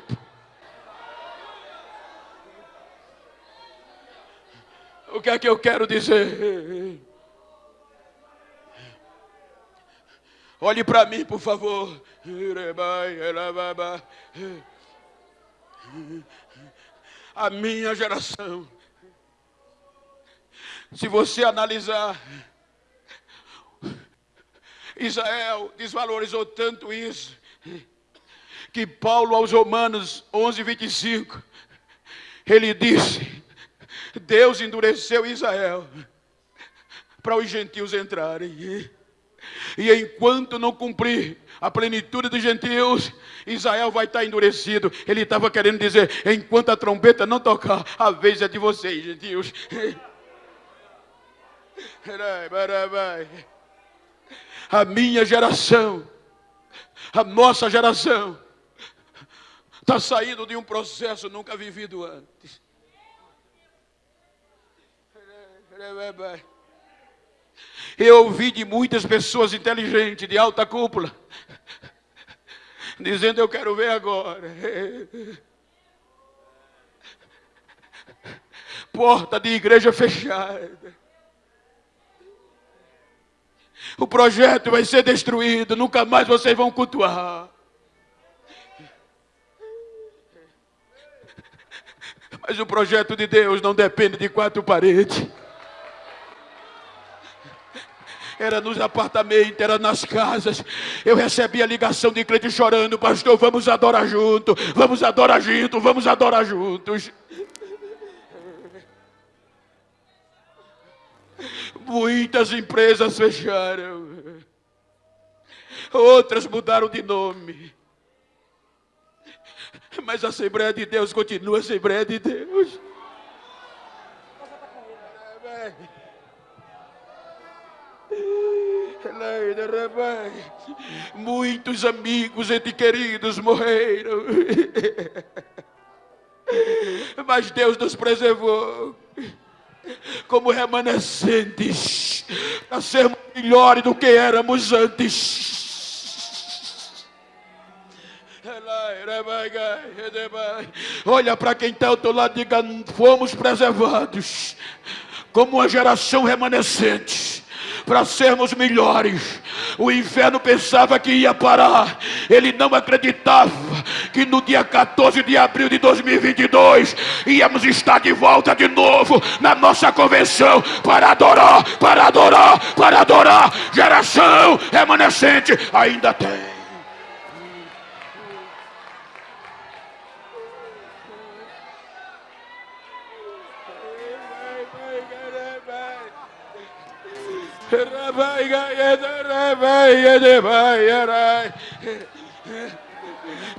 O que é que eu quero dizer? Olhe para mim, por favor. A minha geração. Se você analisar Israel desvalorizou tanto isso, que Paulo aos Romanos 11, 25, ele disse: Deus endureceu Israel para os gentios entrarem. E enquanto não cumprir a plenitude dos gentios, Israel vai estar endurecido. Ele estava querendo dizer: enquanto a trombeta não tocar, a vez é de vocês, gentios. a minha geração, a nossa geração, está saindo de um processo nunca vivido antes. Eu ouvi de muitas pessoas inteligentes, de alta cúpula, dizendo: Eu quero ver agora. Porta de igreja fechada. O projeto vai ser destruído, nunca mais vocês vão cultuar. Mas o projeto de Deus não depende de quatro paredes era nos apartamentos, era nas casas. Eu recebi a ligação de crente chorando, pastor, vamos adorar junto, vamos adorar junto, vamos adorar juntos. Muitas empresas fecharam, outras mudaram de nome. Mas a Assembleia de Deus continua a Assembleia de Deus. Muitos amigos e queridos morreram. Mas Deus nos preservou como remanescentes para sermos melhores do que éramos antes. Olha para quem está ao teu lado e diga: fomos preservados como uma geração remanescente para sermos melhores. O inferno pensava que ia parar, ele não acreditava que no dia 14 de abril de 2022 íamos estar de volta de novo na nossa convenção para adorar, para adorar, para adorar. Geração remanescente ainda tem.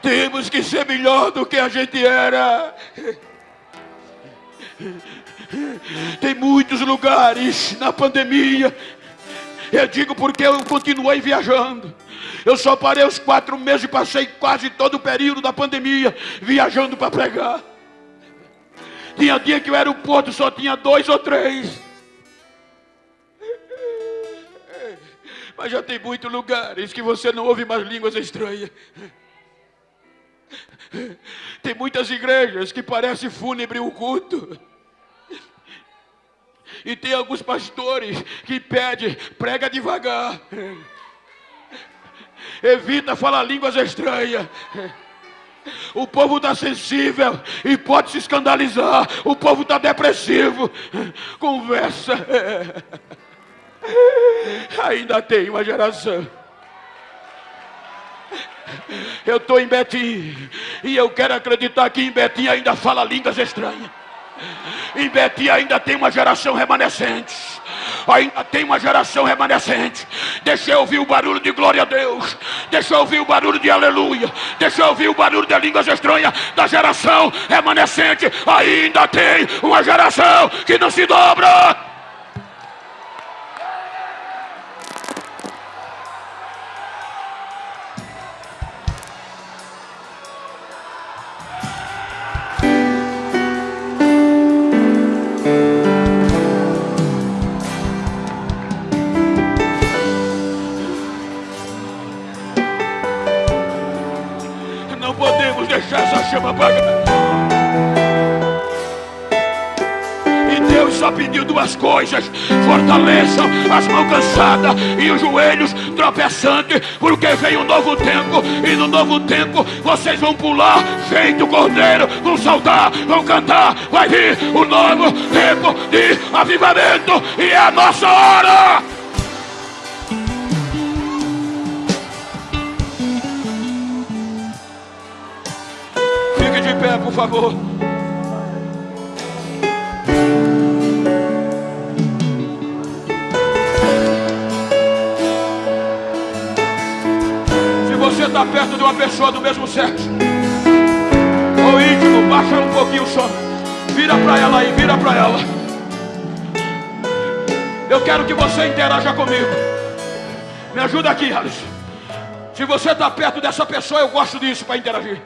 Temos que ser melhor do que a gente era. Tem muitos lugares na pandemia. Eu digo porque eu continuei viajando. Eu só parei os quatro meses e passei quase todo o período da pandemia viajando para pregar. Tinha dia que o aeroporto só tinha dois ou três. Mas já tem muitos lugares que você não ouve mais línguas estranhas. Tem muitas igrejas que parece fúnebre o culto. E tem alguns pastores que pedem, prega devagar. Evita falar línguas estranhas. O povo está sensível e pode se escandalizar. O povo está depressivo. Conversa. Ainda tem uma geração. Eu estou em Betim e eu quero acreditar que em Betim ainda fala línguas estranhas. Em Betim ainda tem uma geração remanescente. Ainda tem uma geração remanescente. Deixa eu ouvir o barulho de glória a Deus. Deixa eu ouvir o barulho de aleluia. Deixa eu ouvir o barulho de línguas estranhas da geração remanescente. Ainda tem uma geração que não se dobra. Duas coisas: fortaleçam as mãos cansadas e os joelhos tropeçantes, porque vem um novo tempo, e no novo tempo vocês vão pular, feito cordeiro, vão saltar, vão cantar. Vai vir o um novo tempo de avivamento, e é a nossa hora. pé, por favor. Está perto de uma pessoa do mesmo sexo, ou íntimo, baixa um pouquinho som. Vira para ela aí, vira para ela. Eu quero que você interaja comigo. Me ajuda aqui, Alisson. Se você está perto dessa pessoa, eu gosto disso para interagir.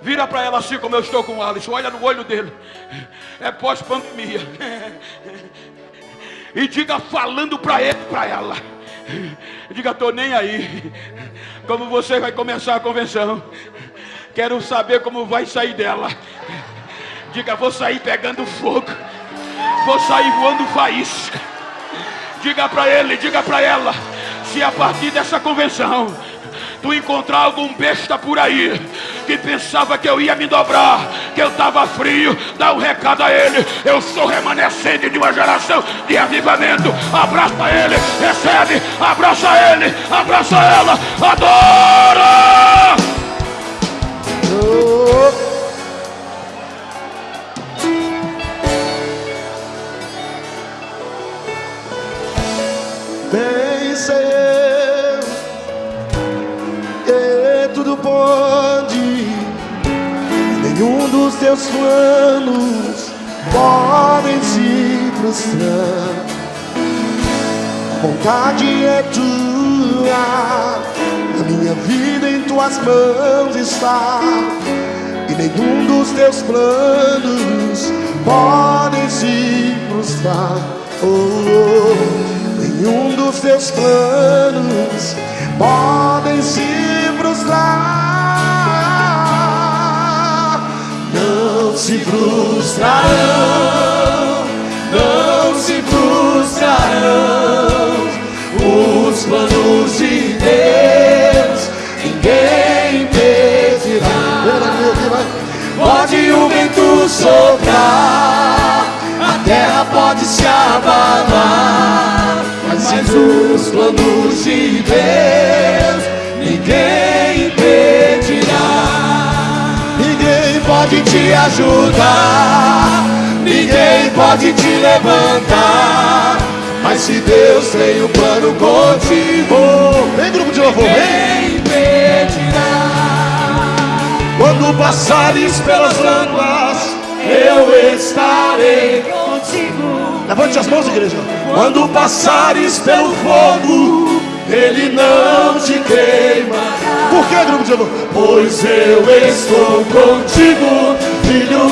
Vira para ela assim como eu estou com o. Olha no olho dele. É pós-pandemia. E diga falando para ele, para ela. Diga, estou nem aí. Como você vai começar a convenção. Quero saber como vai sair dela. Diga, vou sair pegando fogo. Vou sair voando faísca. Diga para ele, diga para ela. Se a partir dessa convenção tu encontrar algum besta por aí que pensava que eu ia me dobrar, que eu estava frio, dá um recado a ele. Eu sou remanescente de uma geração de avivamento. Abraça ele, recebe, abraça ele, abraça ela, adora! Nenhum dos teus planos podem se frustrar. Vontade é tua, a minha vida em tuas mãos está, e nenhum dos teus planos podem se frustrar. Oh, oh, nenhum dos teus planos podem se frustrar. Se frustrarão, não se frustrarão pode te ajudar, ninguém pode te levantar. Mas se Deus tem um plano contigo, vem grupo de louvor, vem impedirá. Quando passares pelas águas, eu estarei contigo. Levante as mãos, igreja. Quando passares pelo fogo, ele não te queimará. Por que, grupo de louvor? Pois eu estou contigo, filho.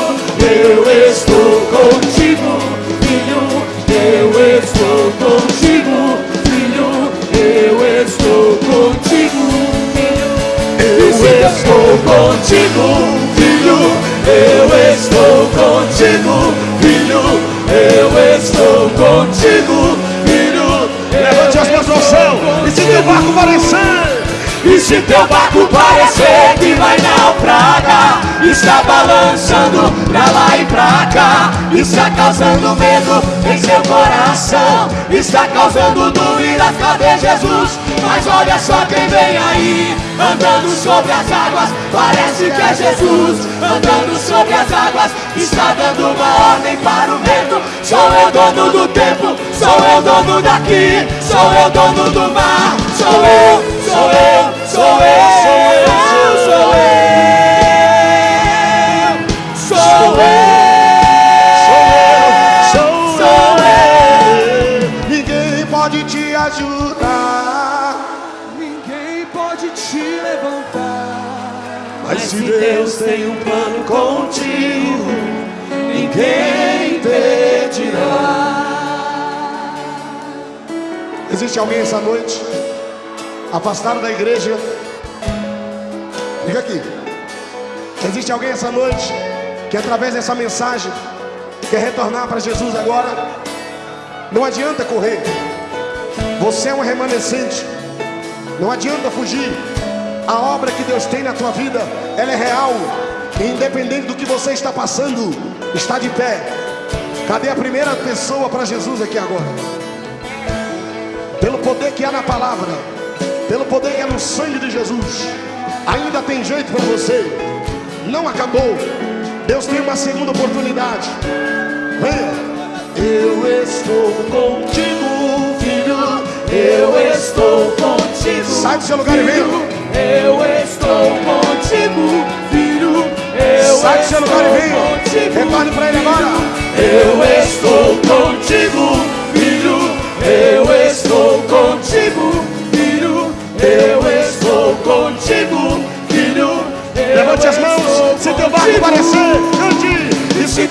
Eu estou contigo, filho. Eu estou contigo, filho. Eu estou contigo, filho. Eu estou contigo, e se teu barco parecer que vai naufragar Está balançando pra lá e pra cá Está causando medo em seu coração Está causando dúvidas, cadê Jesus? Mas olha só quem vem aí Andando sobre as águas, parece que é Jesus Andando sobre as águas, está dando uma ordem para o vento Sou eu dono do tempo, sou eu dono daqui Sou eu dono do mar, sou eu, sou eu sou eu, sou eu, sou eu, sou eu, sou eu. Ninguém pode te ajudar, ninguém pode te levantar. Mas se Deus tem um plano contigo, ninguém impedirá. Existe alguém essa noite? Afastado da igreja. Fica aqui. Existe alguém essa noite que através dessa mensagem quer retornar para Jesus agora? Não adianta correr. Você é um remanescente. Não adianta fugir. A obra que Deus tem na tua vida, ela é real. E independente do que você está passando, está de pé. Cadê a primeira pessoa para Jesus aqui agora? Pelo poder que há na palavra pelo poder que é no sangue de Jesus. Ainda tem jeito para você. Não acabou. Deus tem uma segunda oportunidade. Venha. Eu estou contigo, filho. Eu estou contigo. Sai do seu lugar e venha. Eu estou contigo, filho. Eu Sai do seu lugar e venha. Retorne para ele agora. Eu estou contigo,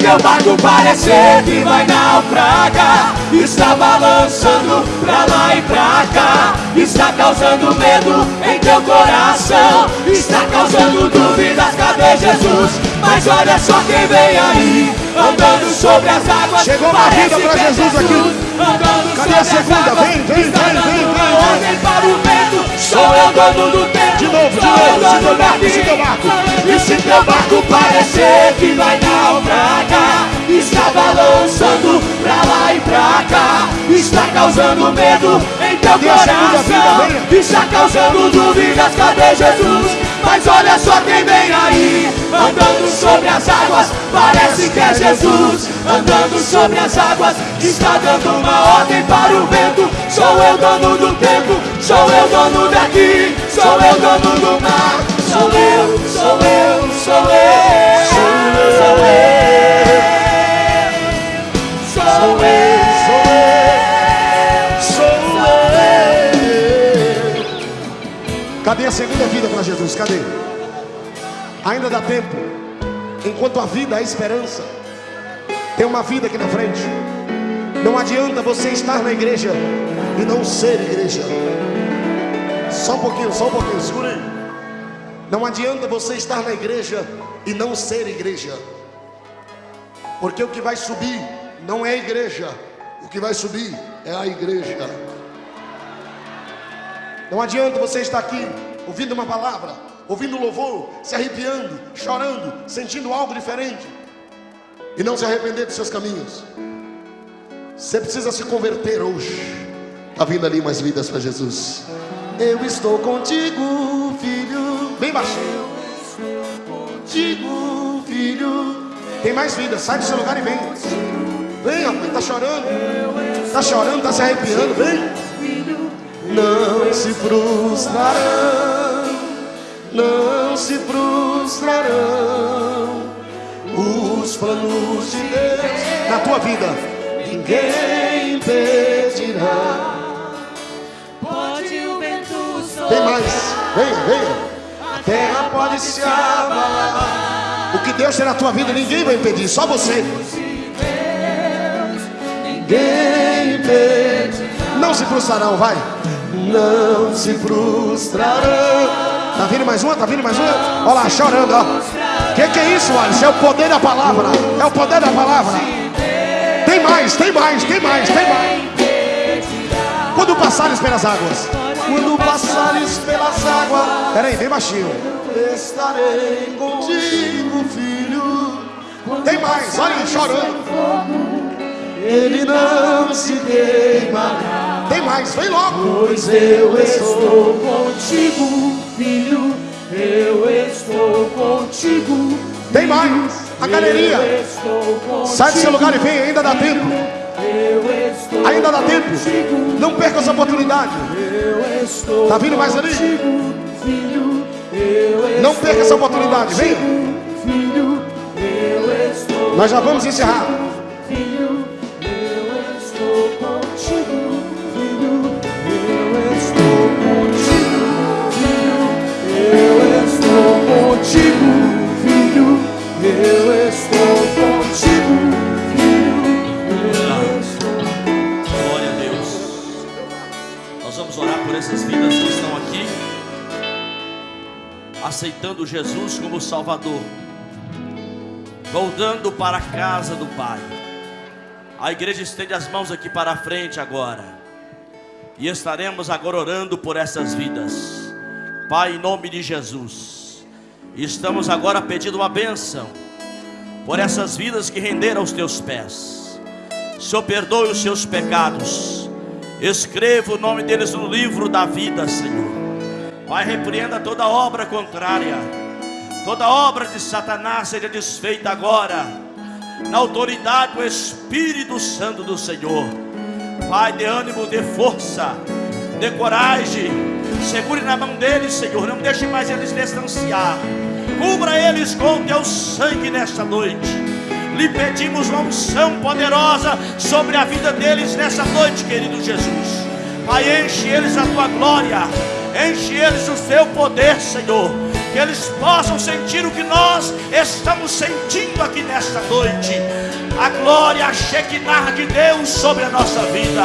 teu barco parecer que vai naufragar. Está balançando pra lá e pra cá. Está causando medo em teu coração. Está causando dúvidas, cadê Jesus? Mas olha só quem vem aí Andando sobre as águas. Chegou uma vida pra é Jesus aqui. Andando Cadê a segunda? Vem, vem, vem, vem, vem, ordem para o vento. Sou eu dono do tempo De novo, de novo, se teu barco, se teu barco. E se teu barco parecer que vai naufragar Está balançando pra lá e pra cá Está causando medo em teu coração Está causando dúvidas, cadê Jesus? Mas olha só quem vem aí Andando sobre as águas, parece que é Jesus Andando sobre as águas, está dando uma ordem para o vento. Sou eu dono do tempo, sou eu dono daqui. Sou eu dono do mar. Sou eu, sou eu, sou eu. Sou eu Sou eu. Sou segunda vida para Jesus? Cadê? Ainda dá tempo. Enquanto a vida é esperança, tem uma vida aqui na frente. Não adianta você estar na igreja e não ser igreja. Só um pouquinho, só um pouquinho, segura aí. Não adianta você estar na igreja e não ser igreja. Porque o que vai subir não é a igreja, o que vai subir é a igreja. Não adianta você estar aqui ouvindo uma palavra, ouvindo louvor, se arrepiando, chorando, sentindo algo diferente e não se arrepender dos seus caminhos. Você precisa se converter hoje. Está vindo ali mais vidas para Jesus. Eu estou contigo, filho. Bem baixinho. Contigo, filho. Tem mais vidas. Sai do seu lugar e vem. Vem, rapaz. Está chorando. Está chorando, está se arrepiando. Vem. Não se frustrarão. Não se frustrarão. Os planos de Deus na tua vida. Ninguém impedirá. Pode o vento Tem mais. Venha, venha. A terra pode se abalar. O que Deus tem na tua vida, ninguém vai impedir, só você. Ninguém impede. Não se frustrarão, vai. Não se frustrarão. Tá vindo mais uma? Tá vindo mais uma? Olha lá, chorando, ó. Que que é isso, Alisson? É o poder da palavra. É o poder da palavra. Tem mais, tem mais, tem mais, tem mais. Quando passares pelas águas. Quando passares pelas águas. Peraí, bem baixinho. Estarei contigo, filho. Tem mais, olha aí, chorando. Ele não se queimará. Tem mais, vem logo. Pois eu estou contigo, filho. Eu estou contigo. Tem mais. A contigo. Sai do seu lugar e vem, ainda dá tempo. Eu estou Ainda dá tempo. Não perca essa oportunidade. Eu estou Tá vindo mais ali? Não perca essa oportunidade. Venha. filho. Eu estou Nós já vamos encerrar. Aceitando Jesus como Salvador, voltando para a casa do Pai. A igreja estende as mãos aqui para a frente agora, e estaremos agora orando por essas vidas, Pai, em nome de Jesus. Estamos agora pedindo uma bênção por essas vidas que renderam aos teus pés. Senhor, perdoe os seus pecados. Escreva o nome deles no livro da vida, Senhor. Pai, repreenda toda obra contrária. Toda obra de Satanás seja desfeita agora. Na autoridade do Espírito Santo do Senhor. Pai, dê ânimo, dê força, dê coragem. Segure na mão deles, Senhor. Não deixe mais eles distanciar. Cubra eles com o teu sangue nesta noite. Lhe pedimos uma unção poderosa sobre a vida deles nessa noite, querido Jesus. Pai, enche eles da tua glória, enche eles do teu poder, Senhor. que eles possam sentir o que nós estamos sentindo aqui nesta noite. A glória, a Shekinah de Deus sobre a nossa vida.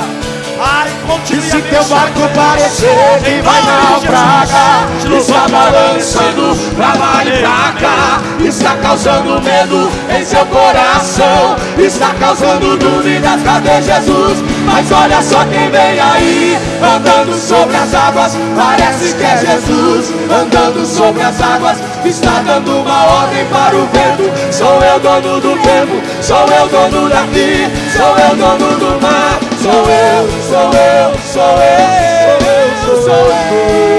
Ai, continue E se teu barco parecer que vai naufragar Está balançando pra lá e pra cá Está causando medo em seu coração Está causando dúvidas, cadê Jesus? Mas olha só quem vem aí Andando sobre as águas, parece que é Jesus Andando sobre as águas, está dando uma ordem para o vento. Sou eu dono do tempo, sou eu dono daqui. Sou eu dono do mar, sou eu, sou eu, sou eu, sou eu, sou eu. Sou